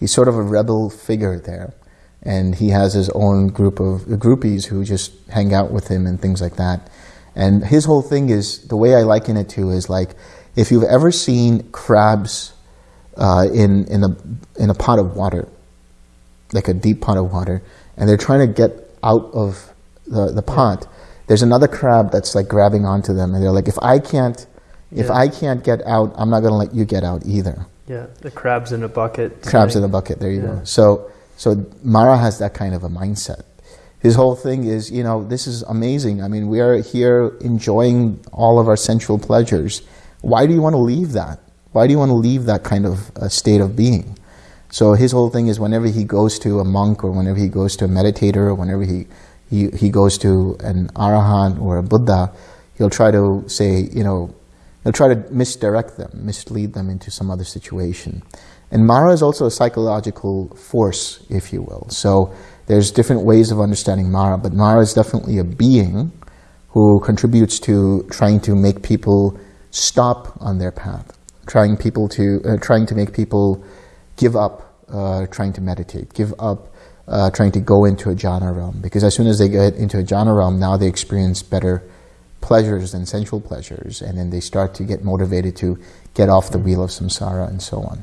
He's sort of a rebel figure there, and he has his own group of groupies who just hang out with him and things like that. And his whole thing is the way I liken it to is like if you've ever seen crabs uh, in in a in a pot of water, like a deep pot of water, and they're trying to get out of the, the pot. There's another crab that's like grabbing onto them, and they're like, if I can't, if I can't get out, I'm not going to let you get out either. Yeah, the crabs in a bucket. Crabs in a bucket. There you Yeah. go. So so Mara has that kind of a mindset. His whole thing is, you know, this is amazing. I mean, we are here enjoying all of our sensual pleasures. Why do you want to leave that? Why do you want to leave that kind of uh, state of being? So his whole thing is whenever he goes to a monk or whenever he goes to a meditator or whenever he, he, he goes to an arahant or a Buddha, he'll try to say, you know, he'll try to misdirect them, mislead them into some other situation. And Mara is also a psychological force, if you will. So there's different ways of understanding Mara, but Mara is definitely a being who contributes to trying to make people stop on their path, trying people to uh, trying to make people give up uh, trying to meditate, give up uh, trying to go into a jhana realm. Because as soon as they get into a jhana realm, now they experience better pleasures than sensual pleasures, and then they start to get motivated to get off the wheel of samsara and so on.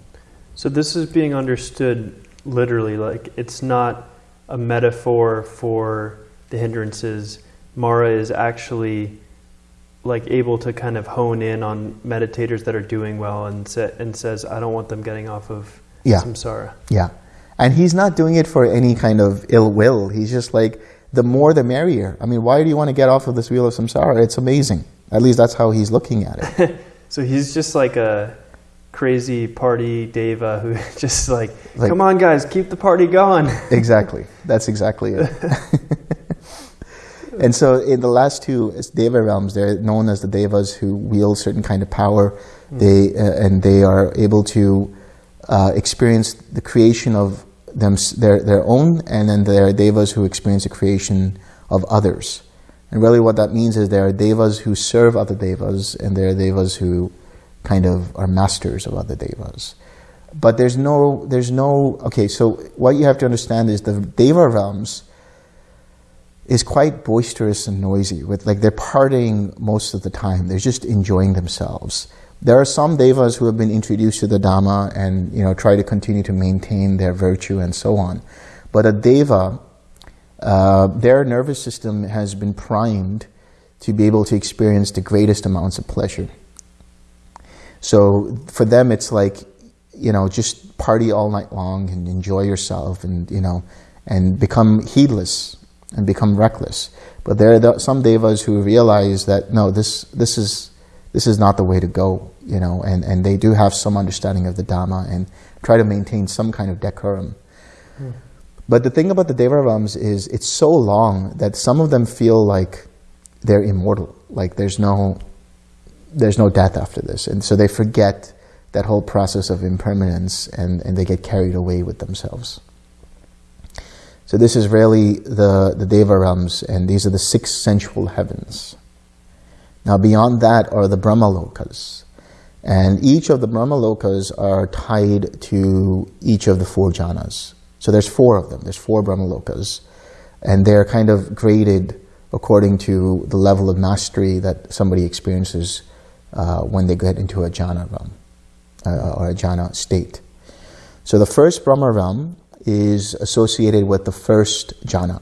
So this is being understood literally, like it's not a metaphor for the hindrances. Mara is actually like able to kind of hone in on meditators that are doing well and sa- and says, I don't want them getting off of Yeah. samsara. Yeah, And he's not doing it for any kind of ill will. He's just like, the more the merrier. I mean, why do you want to get off of this wheel of samsara? It's amazing. At least that's how he's looking at it. so he's just like a crazy party deva who just like, Like- come on guys, keep the party going. exactly. That's exactly it. and so in the last two deva realms, they're known as the devas who wield certain kind of power. They uh, and they are able to uh, experience the creation of them their their own, and then there are devas who experience the creation of others. And really, what that means is there are devas who serve other devas, and there are devas who kind of are masters of other devas. But there's no, there's no. Okay, so what you have to understand is the deva realms is quite boisterous and noisy. With like they're partying most of the time. They're just enjoying themselves. There are some devas who have been introduced to the Dhamma and you know try to continue to maintain their virtue and so on. But a deva, uh, their nervous system has been primed to be able to experience the greatest amounts of pleasure. So for them, it's like, you know, just party all night long and enjoy yourself and, you know, and become heedless and become reckless. But there are some devas who realize that, no, this, this, is, this is not the way to go, you know, and, and they do have some understanding of the Dhamma and try to maintain some kind of decorum. Hmm. But the thing about the Deva realms is it's so long that some of them feel like they're immortal, like there's no, there's no death after this. And so they forget that whole process of impermanence and, and they get carried away with themselves. So this is really the, the Deva realms, and these are the six sensual heavens. Now beyond that are the Brahmalokas. And each of the Brahmalokas are tied to each of the four jhanas. So there's four of them. There's four Brahmalokas. And they're kind of graded according to the level of mastery that somebody experiences uh, when they get into a jhana realm uh, or a jhana state. So the first Brahma realm is associated with the first jhana.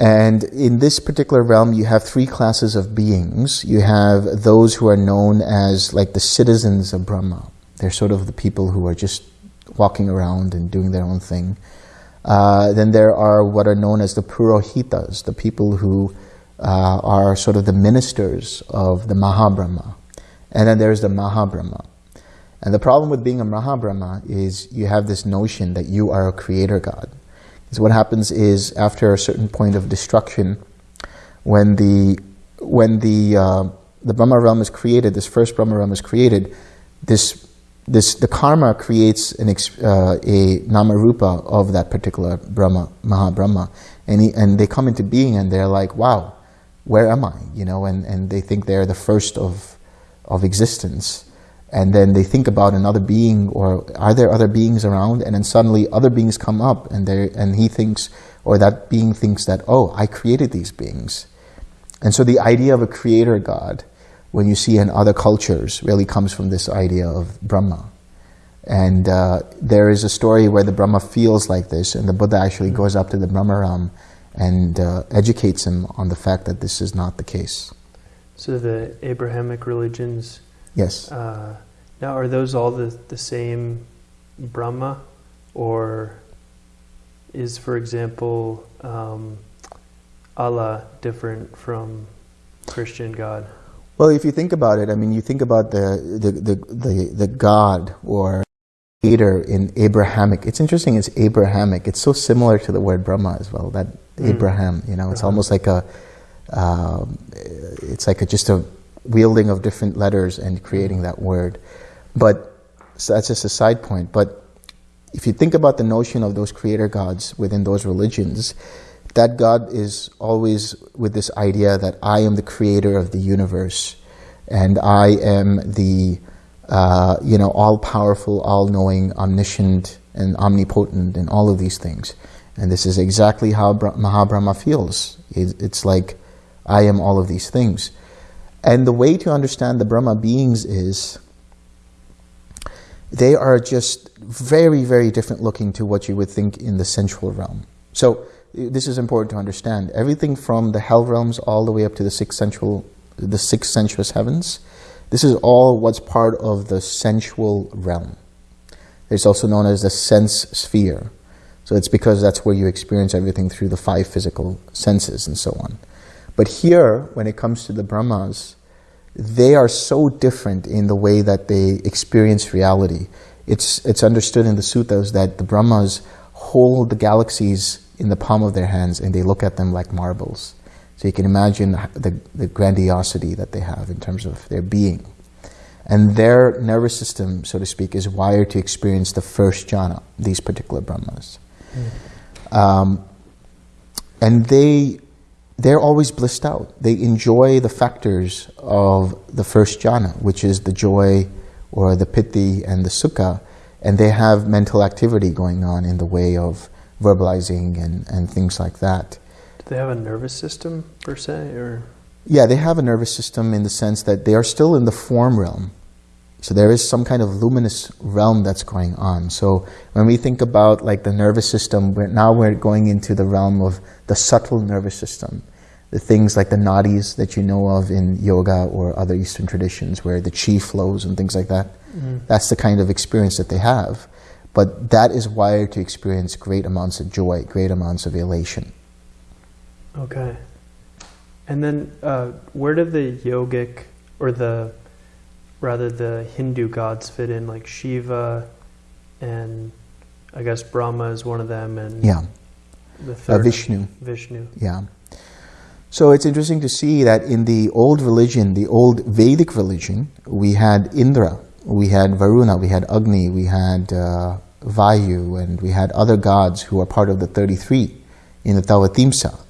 And in this particular realm, you have three classes of beings. You have those who are known as like the citizens of Brahma. They're sort of the people who are just walking around and doing their own thing. Uh, then there are what are known as the Purohitas, the people who uh, are sort of the ministers of the Mahabrahma. And then there's the Mahabrahma. And the problem with being a Mahabrahma is you have this notion that you are a creator god. Because what happens is after a certain point of destruction, when the when the uh, the Brahma realm is created, this first Brahma realm is created, this this the karma creates an uh, a namarupa of that particular Brahma Mahabrahma, and he, and they come into being and they're like, wow, where am I? You know, and and they think they're the first of of existence and then they think about another being or are there other beings around? And then suddenly other beings come up and they and he thinks or that being thinks that oh I created these beings. And so the idea of a creator god when you see in other cultures really comes from this idea of Brahma. And uh, there is a story where the Brahma feels like this and the Buddha actually goes up to the Brahma realm and uh, educates him on the fact that this is not the case. So the Abrahamic religions, yes uh, now are those all the, the same Brahma? Or is, for example, um, Allah different from Christian God? Well, if you think about it, I mean, you think about the the the the, the God or creator in Abrahamic. It's interesting. It's Abrahamic. It's so similar to the word Brahma as well. That Mm. Abraham. You know, it's Uh-huh. almost like a. Um, it's like a, just a wielding of different letters and creating that word. But so that's just a side point. But if you think about the notion of those creator gods within those religions, that God is always with this idea that I am the creator of the universe and I am the uh, you know all powerful, all knowing, omniscient, and omnipotent, and all of these things. And this is exactly how Bra- Mahabrahma feels. It's like I am all of these things. And the way to understand the Brahma beings is they are just very, very different looking to what you would think in the sensual realm. So this is important to understand. Everything from the hell realms all the way up to the six sensual, the six sensuous heavens, this is all what's part of the sensual realm. It's also known as the sense sphere. So it's because that's where you experience everything through the five physical senses and so on. But here, when it comes to the Brahmas, they are so different in the way that they experience reality. It's, it's understood in the suttas that the Brahmas hold the galaxies in the palm of their hands and they look at them like marbles. So you can imagine the, the grandiosity that they have in terms of their being. And their nervous system, so to speak, is wired to experience the first jhana, these particular Brahmas. Mm. Um, and they they're always blissed out. They enjoy the factors of the first jhana, which is the joy or the piti and the sukha, and they have mental activity going on in the way of verbalizing and, and things like that. Do they have a nervous system per se, or? Yeah, they have a nervous system in the sense that they are still in the form realm. So there is some kind of luminous realm that's going on. So when we think about like the nervous system, we're, now we're going into the realm of the subtle nervous system the things like the nadis that you know of in yoga or other Eastern traditions where the chi flows and things like that. Mm. That's the kind of experience that they have. But that is wired to experience great amounts of joy, great amounts of elation. Okay. And then uh, where do the yogic or the rather the Hindu gods fit in, like Shiva and I guess Brahma is one of them and yeah. the third uh, Vishnu. Vishnu. Yeah. So it's interesting to see that in the old religion, the old Vedic religion, we had Indra, we had Varuna, we had Agni, we had uh, Vayu, and we had other gods who are part of the 33 in the Tavatimsa.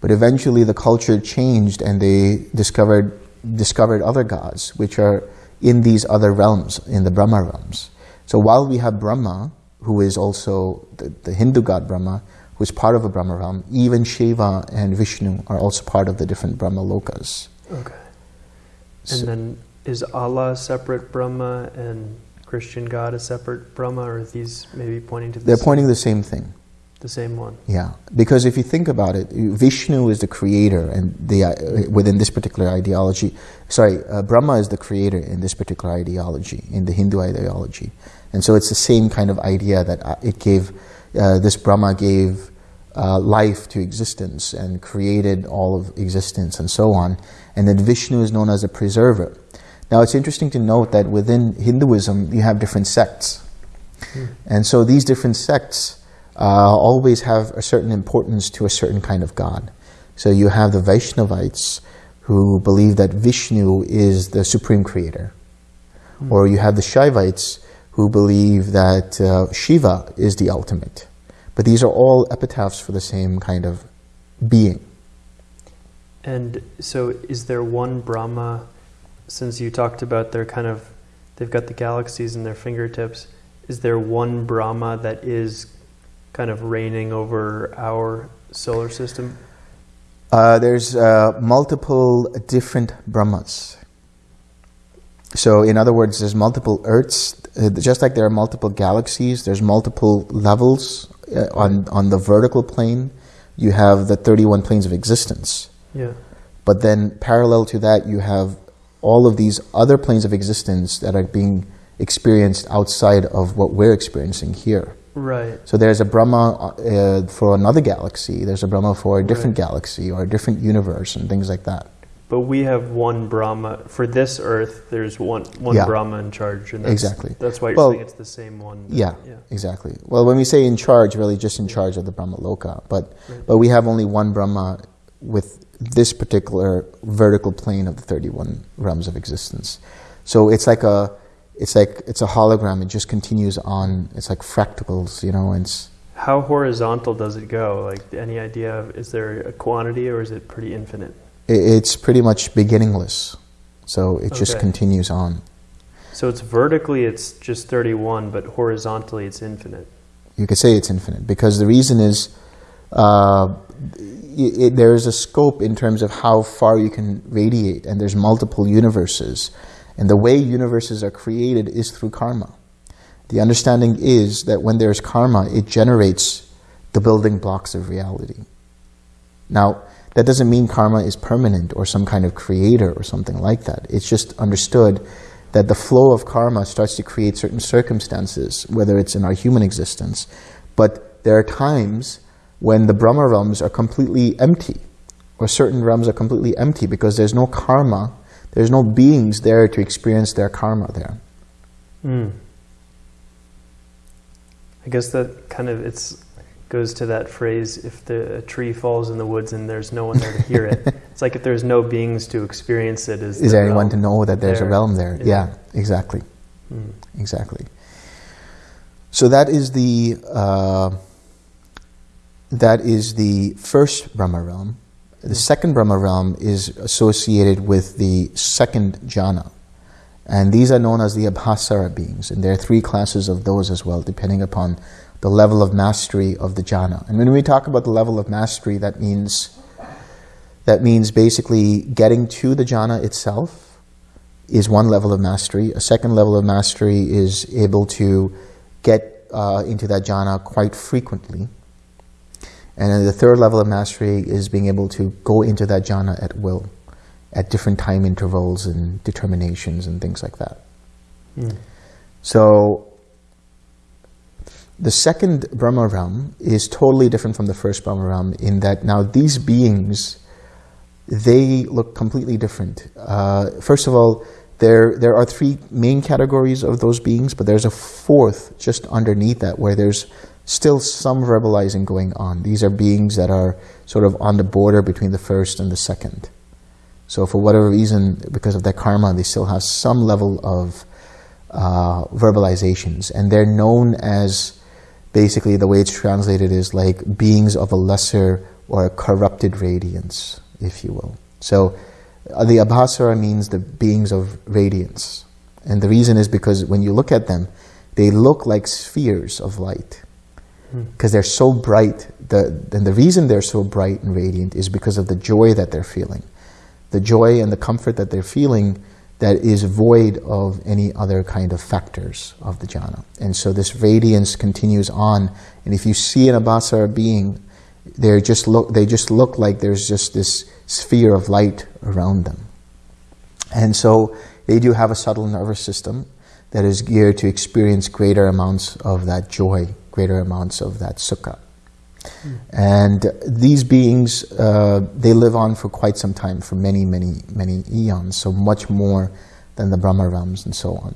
But eventually the culture changed and they discovered, discovered other gods, which are in these other realms, in the Brahma realms. So while we have Brahma, who is also the, the Hindu god Brahma, who is part of a Brahma realm. Even Shiva and Vishnu are also part of the different Brahma lokas. Okay. And so, then is Allah separate Brahma and Christian God a separate Brahma, or are these maybe pointing to the They're same, pointing the same thing. The same one. Yeah, because if you think about it, Vishnu is the creator, and the uh, within this particular ideology, sorry, uh, Brahma is the creator in this particular ideology, in the Hindu ideology, and so it's the same kind of idea that uh, it gave. Uh, this Brahma gave uh, life to existence and created all of existence and so on. And then Vishnu is known as a preserver. Now it's interesting to note that within Hinduism you have different sects. Mm. And so these different sects uh, always have a certain importance to a certain kind of God. So you have the Vaishnavites who believe that Vishnu is the supreme creator. Mm. Or you have the Shaivites who believe that uh, Shiva is the ultimate. But these are all epitaphs for the same kind of being. And so is there one Brahma, since you talked about their kind of, they've got the galaxies in their fingertips, is there one Brahma that is kind of reigning over our solar system? Uh, there's uh, multiple different Brahmas. So in other words, there's multiple Earths, uh, just like there are multiple galaxies, there's multiple levels uh, on, on the vertical plane, you have the 31 planes of existence. Yeah. But then parallel to that, you have all of these other planes of existence that are being experienced outside of what we're experiencing here. Right. So there's a Brahma uh, for another galaxy, there's a Brahma for a different right. galaxy or a different universe and things like that. But we have one Brahma for this Earth. There's one one yeah. Brahma in charge, and that's, exactly. That's why you're well, saying it's the same one. Yeah, yeah, exactly. Well, when we say in charge, really just in charge of the Brahma Loka, but right. but we have only one Brahma with this particular vertical plane of the 31 realms of existence. So it's like a it's like it's a hologram. It just continues on. It's like fractals, you know. And how horizontal does it go? Like any idea? Of, is there a quantity, or is it pretty infinite? it's pretty much beginningless. So it okay. just continues on. So it's vertically it's just 31, but horizontally it's infinite. You could say it's infinite because the reason is uh, it, it, there is a scope in terms of how far you can radiate, and there's multiple universes. And the way universes are created is through karma. The understanding is that when there's karma, it generates the building blocks of reality. Now, that doesn't mean karma is permanent or some kind of creator or something like that. It's just understood that the flow of karma starts to create certain circumstances, whether it's in our human existence. But there are times when the Brahma realms are completely empty, or certain realms are completely empty because there's no karma, there's no beings there to experience their karma there. Mm. I guess that kind of it's goes to that phrase if the a tree falls in the woods and there's no one there to hear it it's like if there's no beings to experience it is, is there anyone to know that there's there? a realm there yeah, yeah exactly mm. exactly so that is the uh, that is the first Brahma realm the second Brahma realm is associated with the second jhana and these are known as the Abhassara beings and there are three classes of those as well depending upon the level of mastery of the jhana. And when we talk about the level of mastery, that means that means basically getting to the jhana itself is one level of mastery. A second level of mastery is able to get uh, into that jhana quite frequently. And then the third level of mastery is being able to go into that jhana at will, at different time intervals and determinations and things like that. Mm. So the second Brahma realm is totally different from the first Brahma realm in that now these beings, they look completely different. Uh, first of all, there, there are three main categories of those beings, but there's a fourth just underneath that where there's still some verbalizing going on. These are beings that are sort of on the border between the first and the second. So for whatever reason, because of their karma, they still have some level of uh, verbalizations. And they're known as basically the way it's translated is like beings of a lesser or a corrupted radiance, if you will. So uh, the Abhassara means the beings of radiance. And the reason is because when you look at them, they look like spheres of light. Because they're so bright. The, and the reason they're so bright and radiant is because of the joy that they're feeling. The joy and the comfort that they're feeling that is void of any other kind of factors of the jhana. And so this radiance continues on. And if you see an abhassara being, they just look they just look like there's just this sphere of light around them. And so they do have a subtle nervous system that is geared to experience greater amounts of that joy, greater amounts of that sukha. Mm. And these beings, uh, they live on for quite some time, for many, many, many eons, so much more than the Brahma realms and so on,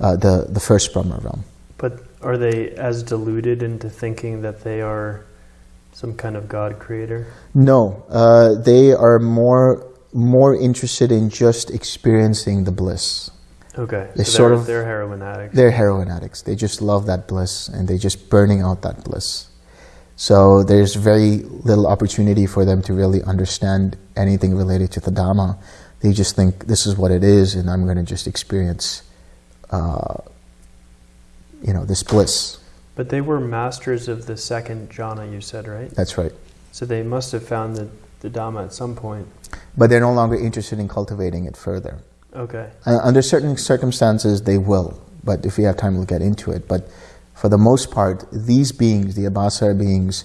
uh, the, the first Brahma realm. But are they as deluded into thinking that they are some kind of God creator? No, uh, they are more more interested in just experiencing the bliss. Okay, they so sort of they're heroin addicts. They're heroin addicts. They just love that bliss, and they're just burning out that bliss. So there's very little opportunity for them to really understand anything related to the Dhamma. They just think this is what it is, and I'm going to just experience, uh, you know, this bliss. But they were masters of the second jhana, you said, right? That's right. So they must have found the, the Dhamma at some point. But they're no longer interested in cultivating it further. Okay. Uh, under certain circumstances, they will. But if we have time, we'll get into it. But for the most part, these beings, the Abhassara beings,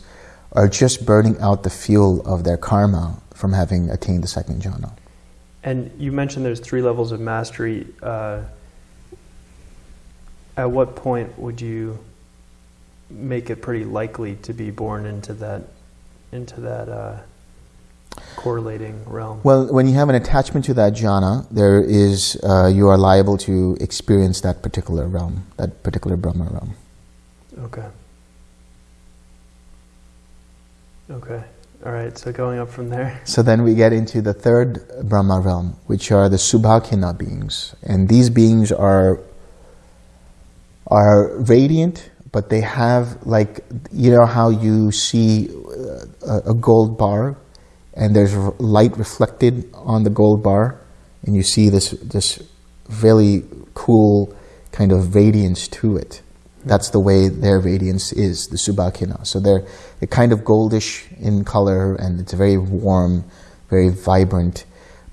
are just burning out the fuel of their karma from having attained the second jhana. And you mentioned there's three levels of mastery. Uh, at what point would you make it pretty likely to be born into that into that uh, correlating realm? Well, when you have an attachment to that jhana, there is uh, you are liable to experience that particular realm, that particular Brahma realm. Okay. Okay. All right, so going up from there. So then we get into the third Brahma realm, which are the Subhakina beings. And these beings are, are radiant, but they have like, you know how you see a, a gold bar and there's light reflected on the gold bar and you see this, this really cool kind of radiance to it. That's the way their radiance is, the Subhakhina. So they're, they're kind of goldish in color and it's very warm, very vibrant,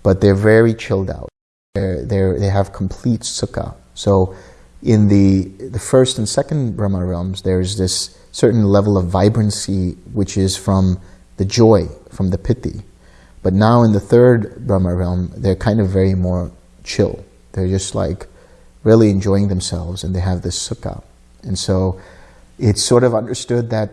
but they're very chilled out. They're, they're, they have complete sukha. So in the, the first and second Brahma realms, there's this certain level of vibrancy which is from the joy, from the piti. But now in the third Brahma realm, they're kind of very more chill. They're just like really enjoying themselves, and they have this sukha. And so it's sort of understood that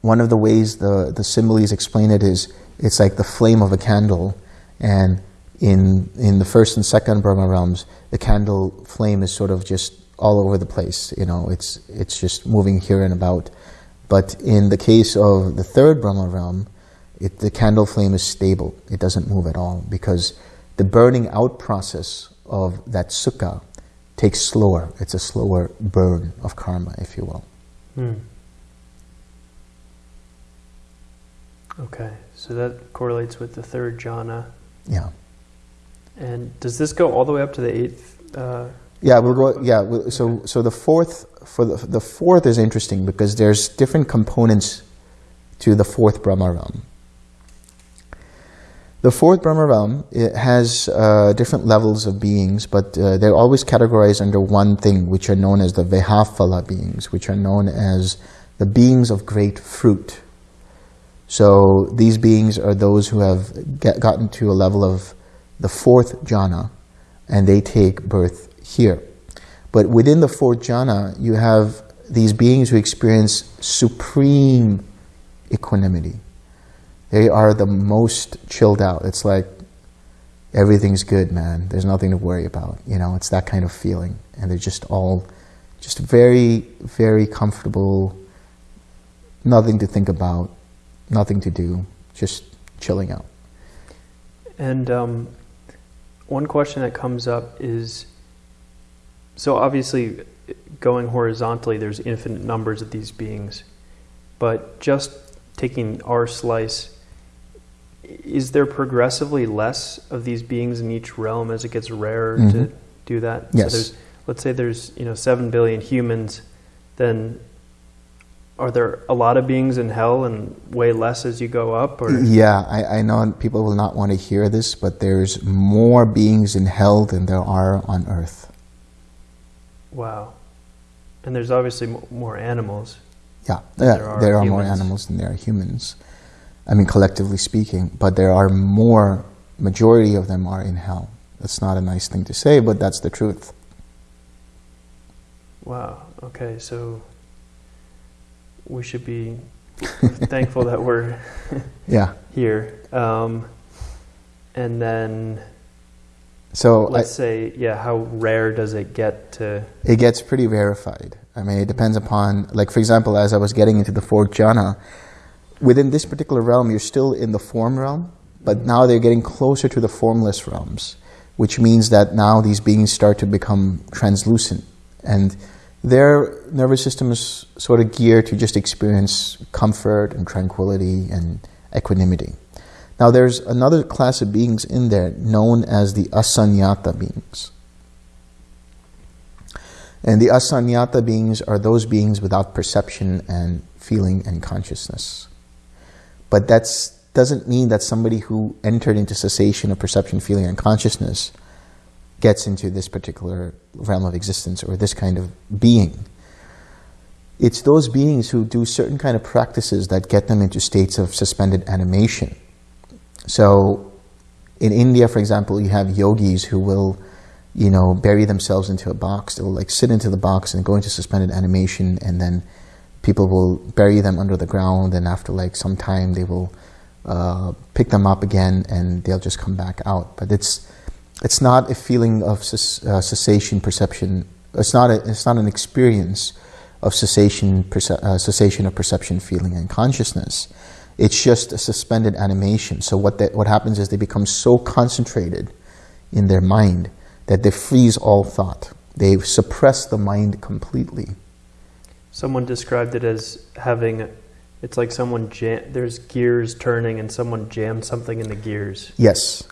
one of the ways the, the similes explain it is it's like the flame of a candle, and in, in the first and second Brahma realms, the candle flame is sort of just all over the place. You know, it's, it's just moving here and about. But in the case of the third Brahma realm, it, the candle flame is stable. It doesn't move at all because the burning out process of that sukha takes slower. It's a slower burn of karma, if you will. Hmm. Okay, so that correlates with the third jhana. Yeah. And does this go all the way up to the eighth? Uh, yeah, we'll go. Yeah, we'll, so so the fourth for the the fourth is interesting because there's different components to the fourth Brahma realm. The fourth Brahma realm it has uh, different levels of beings, but uh, they're always categorized under one thing, which are known as the Vehapphala beings, which are known as the beings of great fruit. So these beings are those who have get, gotten to a level of the fourth jhana, and they take birth here. But within the fourth jhana, you have these beings who experience supreme equanimity they are the most chilled out. It's like everything's good, man. There's nothing to worry about. You know, it's that kind of feeling. And they're just all just very, very comfortable, nothing to think about, nothing to do, just chilling out. And um, one question that comes up is so obviously, going horizontally, there's infinite numbers of these beings, but just taking our slice is there progressively less of these beings in each realm as it gets rarer mm-hmm. to do that? Yes. So there's, let's say there's you know seven billion humans, then are there a lot of beings in hell and way less as you go up? Or? Yeah, I, I know people will not want to hear this, but there's more beings in hell than there are on earth. Wow. And there's obviously more animals. Yeah, yeah there are, there are more animals than there are humans. I mean, collectively speaking, but there are more, majority of them are in hell. That's not a nice thing to say, but that's the truth. Wow. Okay, so we should be thankful that we're yeah here. Um, and then, so let's I, say, yeah, how rare does it get to? It gets pretty rarefied. I mean, it depends mm-hmm. upon, like, for example, as I was getting into the fourth jhana, within this particular realm, you're still in the form realm, but now they're getting closer to the formless realms, which means that now these beings start to become translucent. And their nervous system is sort of geared to just experience comfort and tranquility and equanimity. Now, there's another class of beings in there known as the asanyata beings. And the asanyata beings are those beings without perception and feeling and consciousness. But that doesn't mean that somebody who entered into cessation of perception, feeling, and consciousness gets into this particular realm of existence or this kind of being. It's those beings who do certain kind of practices that get them into states of suspended animation. So, in India, for example, you have yogis who will, you know, bury themselves into a box. They will like sit into the box and go into suspended animation, and then people will bury them under the ground, and after like some time, they will uh, pick them up again, and they'll just come back out. But it's it's not a feeling of uh, cessation perception. It's not a, it's not an experience of cessation uh, cessation of perception, feeling, and consciousness. It's just a suspended animation. So what they, what happens is they become so concentrated in their mind that they freeze all thought. They suppress the mind completely. Someone described it as having, it's like someone, jam, there's gears turning and someone jammed something in the gears. Yes.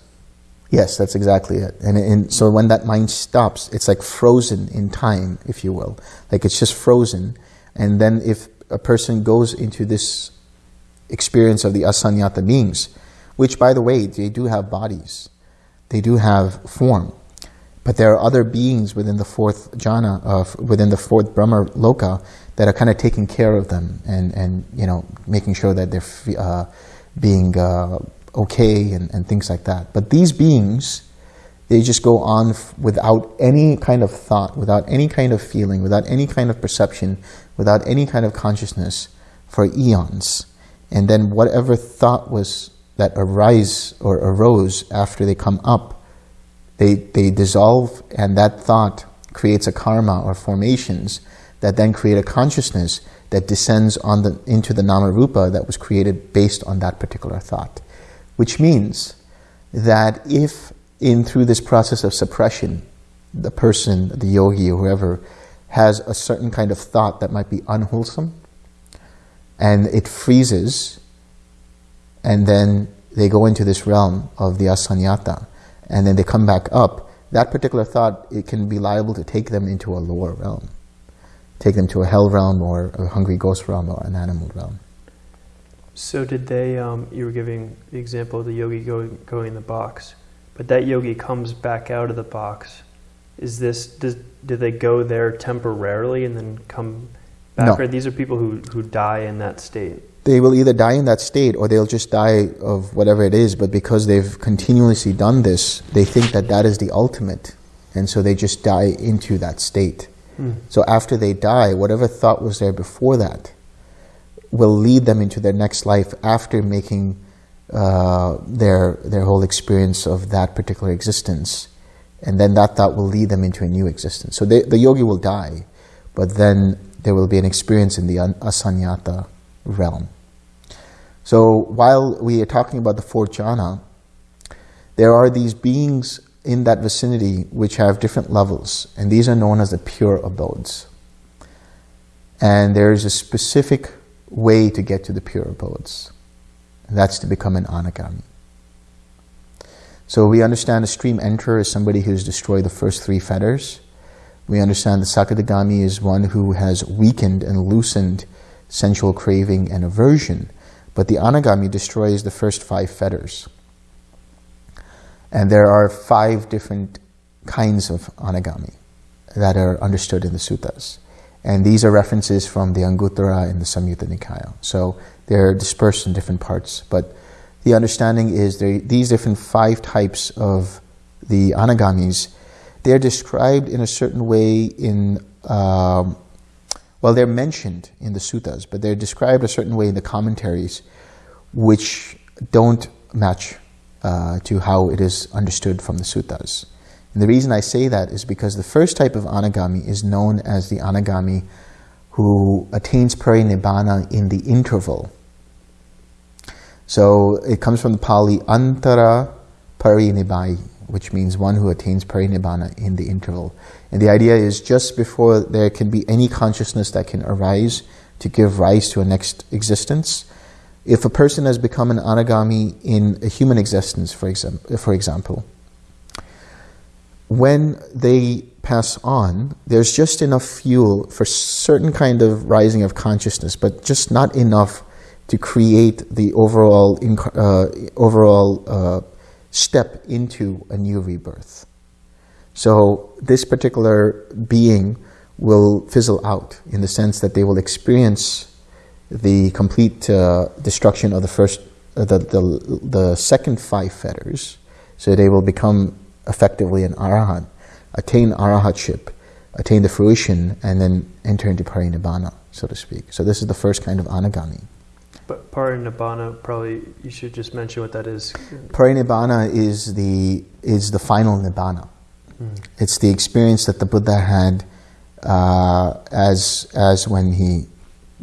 Yes, that's exactly it. And, and so when that mind stops, it's like frozen in time, if you will. Like it's just frozen. And then if a person goes into this experience of the asanyata beings, which by the way, they do have bodies, they do have form. But there are other beings within the fourth jhana, uh, within the fourth Brahma loka, that are kind of taking care of them and, and you know, making sure that they're uh, being uh, okay and, and things like that. But these beings, They just go on without any kind of thought, without any kind of feeling, without any kind of perception, without any kind of consciousness for eons. And then whatever thought was that arise or arose after they come up, they, they dissolve, and that thought creates a karma or formations that then create a consciousness that descends on the, into the nama rupa that was created based on that particular thought. Which means that if in through this process of suppression, the person, the yogi or whoever, has a certain kind of thought that might be unwholesome, and it freezes, and then they go into this realm of the asanyata, and then they come back up, that particular thought, it can be liable to take them into a lower realm. Take them to a hell realm or a hungry ghost realm or an animal realm. So did they? Um, you were giving the example of the yogi going going in the box, but that yogi comes back out of the box. Is this? Does, do they go there temporarily and then come No. These are people who who die in that state. They will either die in that state or they'll just die of whatever it is, but because they've continuously done this, they think that that is the ultimate. And so they just die into that state. So after they die, whatever thought was there before that will lead them into their next life after making uh, their their whole experience of that particular existence, and then that thought will lead them into a new existence. So they, the yogi will die, but then there will be an experience in the an- asanyata realm. So while we are talking about the four jhana, there are these beings in that vicinity which have different levels, and these are known as the pure abodes. And there is a specific way to get to the pure abodes, and that's to become an anagami. So we understand a stream enterer is somebody who's destroyed the first three fetters. We understand that sakadagami is one who has weakened and loosened sensual craving and aversion, but the anagami destroys the first five fetters. And there are five different kinds of anagami that are understood in the suttas. And these are references from the Anguttara and the Samyutta Nikaya. So they're dispersed in different parts. But the understanding is there, these different five types of the anagamis, they're described in a certain way in, um, well, they're mentioned in the suttas, but they're described a certain way in the commentaries which don't match uh, to how it is understood from the suttas. And the reason I say that is because the first type of anagami is known as the anagami who attains parinibbana in the interval. So it comes from the Pali antara parinibbai, which means one who attains parinibbana in the interval. And the idea is just before there can be any consciousness that can arise to give rise to a next existence, if a person has become an anagami in a human existence, for, exam- for example, when they pass on, there's just enough fuel for certain kind of rising of consciousness, but just not enough to create the overall uh, overall uh, step into a new rebirth. So this particular being will fizzle out in the sense that they will experience the complete uh, destruction of the first, uh, the, the the second five fetters. So they will become effectively an arahant, attain arahatship, attain the fruition, and then enter into parinibbana, so to speak. So this is the first kind of anagami. But parinibbana, probably you should just mention what that is. Parinibbana is the is the final nibbana. It's the experience that the Buddha had uh, as as when he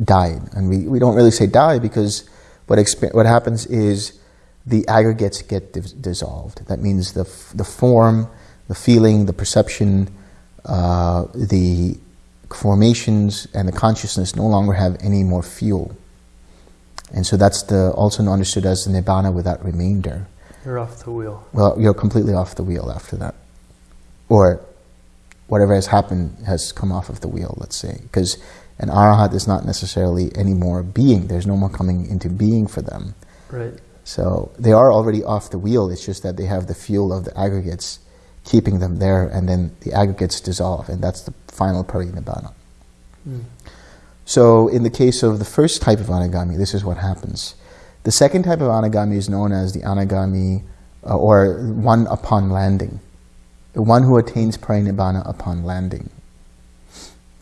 died, and we, we don't really say die because what what happens is the aggregates get dis- dissolved. That means the f- the form, the feeling, the perception, uh, the formations, and the consciousness no longer have any more fuel. And so that's the also understood as the nibbana without remainder. You're off the wheel. Well, you're completely off the wheel after that. Or whatever has happened has come off of the wheel, let's say. Because an arahat is not necessarily any more being. There's no more coming into being for them. Right. So they are already off the wheel. It's just that they have the fuel of the aggregates keeping them there, and then the aggregates dissolve, and that's the final parinibbana. Mm. So, in the case of the first type of anagami, this is what happens. The second type of anagami is known as the anagami, uh, or one upon landing. the one who attains parinibbana upon landing.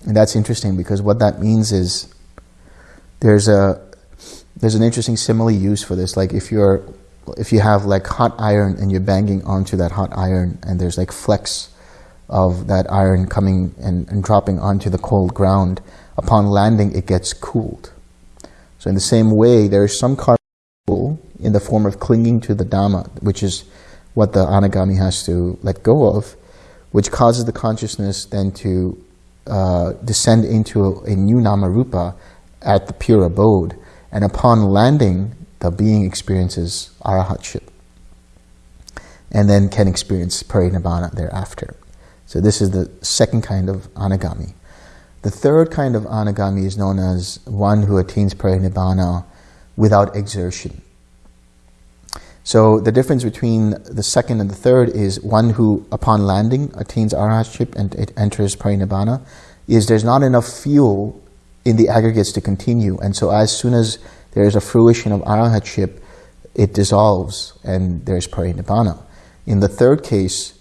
And that's interesting because what that means is there's a there's an interesting simile used for this. Like if you're if you have like hot iron and you're banging onto that hot iron and there's like flecks of that iron coming and, and dropping onto the cold ground, upon landing it gets cooled. So in the same way, there is some karma in the form of clinging to the Dhamma, which is what the anagami has to let go of, which causes the consciousness then to uh, descend into a, a new namarupa at the pure abode. And upon landing, the being experiences arahatship and then can experience parinibbana thereafter. So this is the second kind of anagami. The third kind of anagami is known as one who attains parinibbana without exertion. So the difference between the second and the third is one who, upon landing, attains arahatship and it enters parinibbana, is there's not enough fuel in the aggregates to continue. And so as soon as there is a fruition of arahatship, it dissolves and there's parinibbana. In the third case,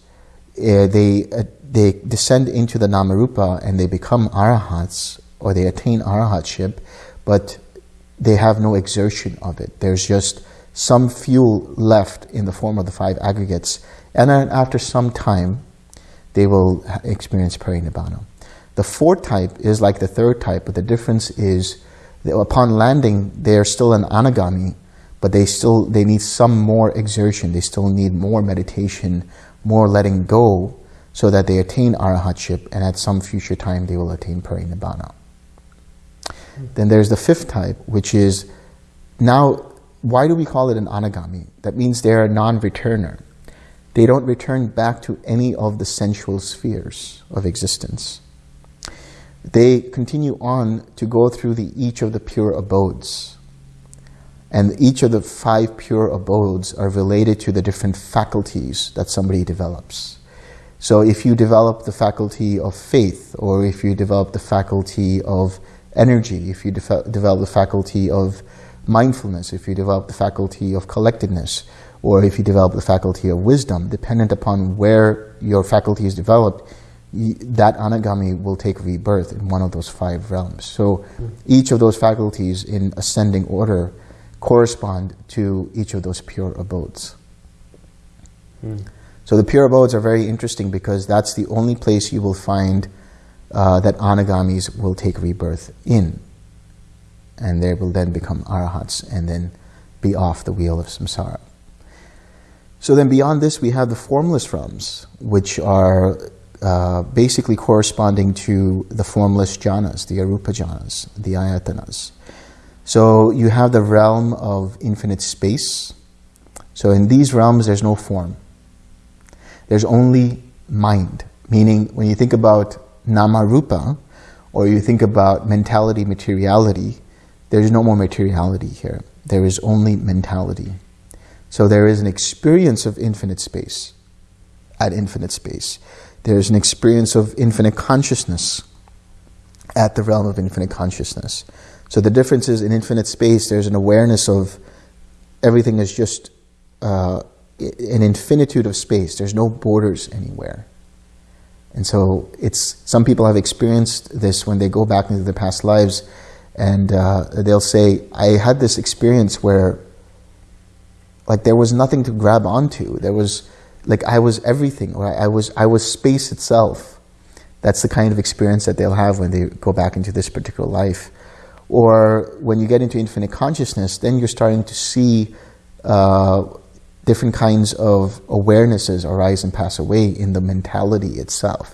uh, they, uh, they descend into the namarupa and they become arahats or they attain arahatship, but they have no exertion of it. There's just some fuel left in the form of the five aggregates. And then after some time, they will experience parinibbana. The fourth type is like the third type, but the difference is upon landing, they are still an anagami, but they still they need some more exertion. They still need more meditation, more letting go, so that they attain arahatship, and at some future time they will attain parinibbana. Then there's the fifth type, which is now why do we call it an anagami? That means they're a non-returner. They don't return back to any of the sensual spheres of existence. They continue on to go through the, each of the pure abodes. And each of the five pure abodes are related to the different faculties that somebody develops. So if you develop the faculty of faith, or if you develop the faculty of energy, if you de develop the faculty of mindfulness, if you develop the faculty of collectedness, or if you develop the faculty of wisdom, dependent upon where your faculty is developed, that anagami will take rebirth in one of those five realms. So mm. each of those faculties in ascending order correspond to each of those pure abodes. Mm. So the pure abodes are very interesting because that's the only place you will find uh, that anagamis will take rebirth in and they will then become arahats and then be off the wheel of samsara. So then beyond this, we have the formless realms, which are uh, basically corresponding to the formless jhanas, the arupa jhanas, the ayatanas. So you have the realm of infinite space. So in these realms, there's no form. There's only mind, meaning when you think about nama rupa, or you think about mentality, materiality, there's no more materiality here. There is only mentality. So there is an experience of infinite space at infinite space. There's an experience of infinite consciousness at the realm of infinite consciousness. So the difference is in infinite space, there's an awareness of everything is just uh, an infinitude of space. There's no borders anywhere. And so it's some people have experienced this when they go back into their past lives and uh, they'll say, I had this experience where like there was nothing to grab onto. There was like I was everything, or I, was I was space itself. That's the kind of experience that they'll have when they go back into this particular life. Or when you get into infinite consciousness, then you're starting to see uh, different kinds of awarenesses arise and pass away in the mentality itself.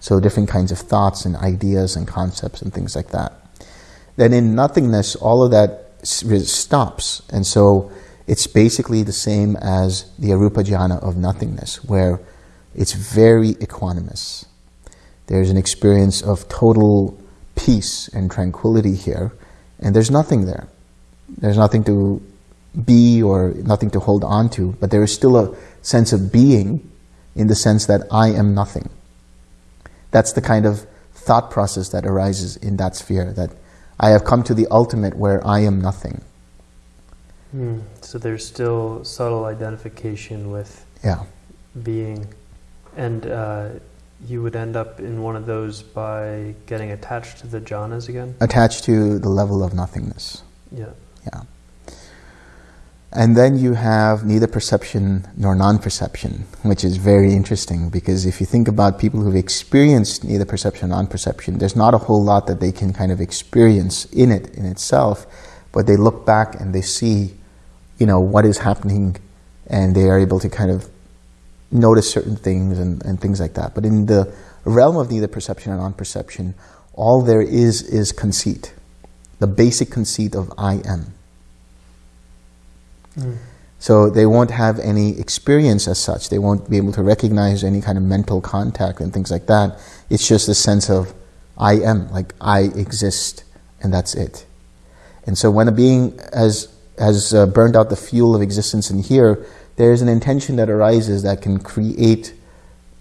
So different kinds of thoughts and ideas and concepts and things like that then in nothingness, all of that stops. And so it's basically the same as the arupa jhana of nothingness, where it's very equanimous. There's an experience of total peace and tranquility here, and there's nothing there. There's nothing to be or nothing to hold on to, but there is still a sense of being in the sense that I am nothing. That's the kind of thought process that arises in that sphere, that I have come to the ultimate where I am nothing. Mm. So there's still subtle identification with yeah. being And uh, you would end up in one of those by getting attached to the jhanas again? attached to the level of nothingness. Yeah. Yeah. And then you have neither perception nor non perception, which is very interesting because if you think about people who've experienced neither perception nor non perception, there's not a whole lot that they can kind of experience in it in itself, but they look back and they see, you know, what is happening and they are able to kind of notice certain things and, and things like that. But in the realm of neither perception and non perception, all there is is conceit, the basic conceit of I am. So they won't have any experience as such. They won't be able to recognize any kind of mental contact and things like that. It's just a sense of I am, like I exist, and that's it. And so when a being has has uh, burned out the fuel of existence in here, there is an intention that arises that can create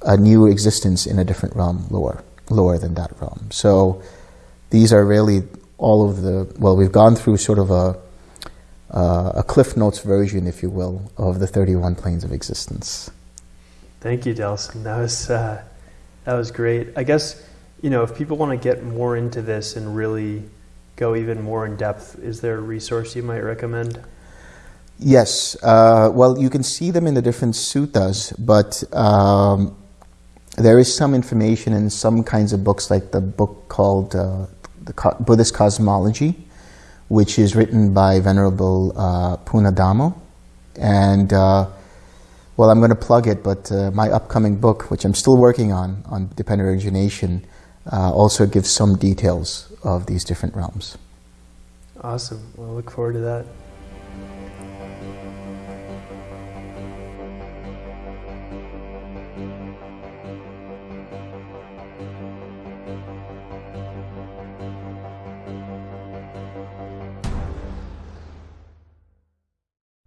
a new existence in a different realm, lower, lower than that realm. So these are really all of the well, we've gone through sort of a uh, a Cliff Notes version, if you will, of the 31 planes of existence. Thank you, Delson. That was uh, that was great. I guess you know if people want to get more into this and really go even more in depth, is there a resource you might recommend? Yes. Uh, well, you can see them in the different suttas, but um, there is some information in some kinds of books, like the book called uh, the Co- Buddhist Cosmology, which is written by Venerable uh, Punnadhammo. And, uh, well, I'm going to plug it, but uh, my upcoming book, which I'm still working on, on dependent origination, uh, also gives some details of these different realms. Awesome. Well, look forward to that.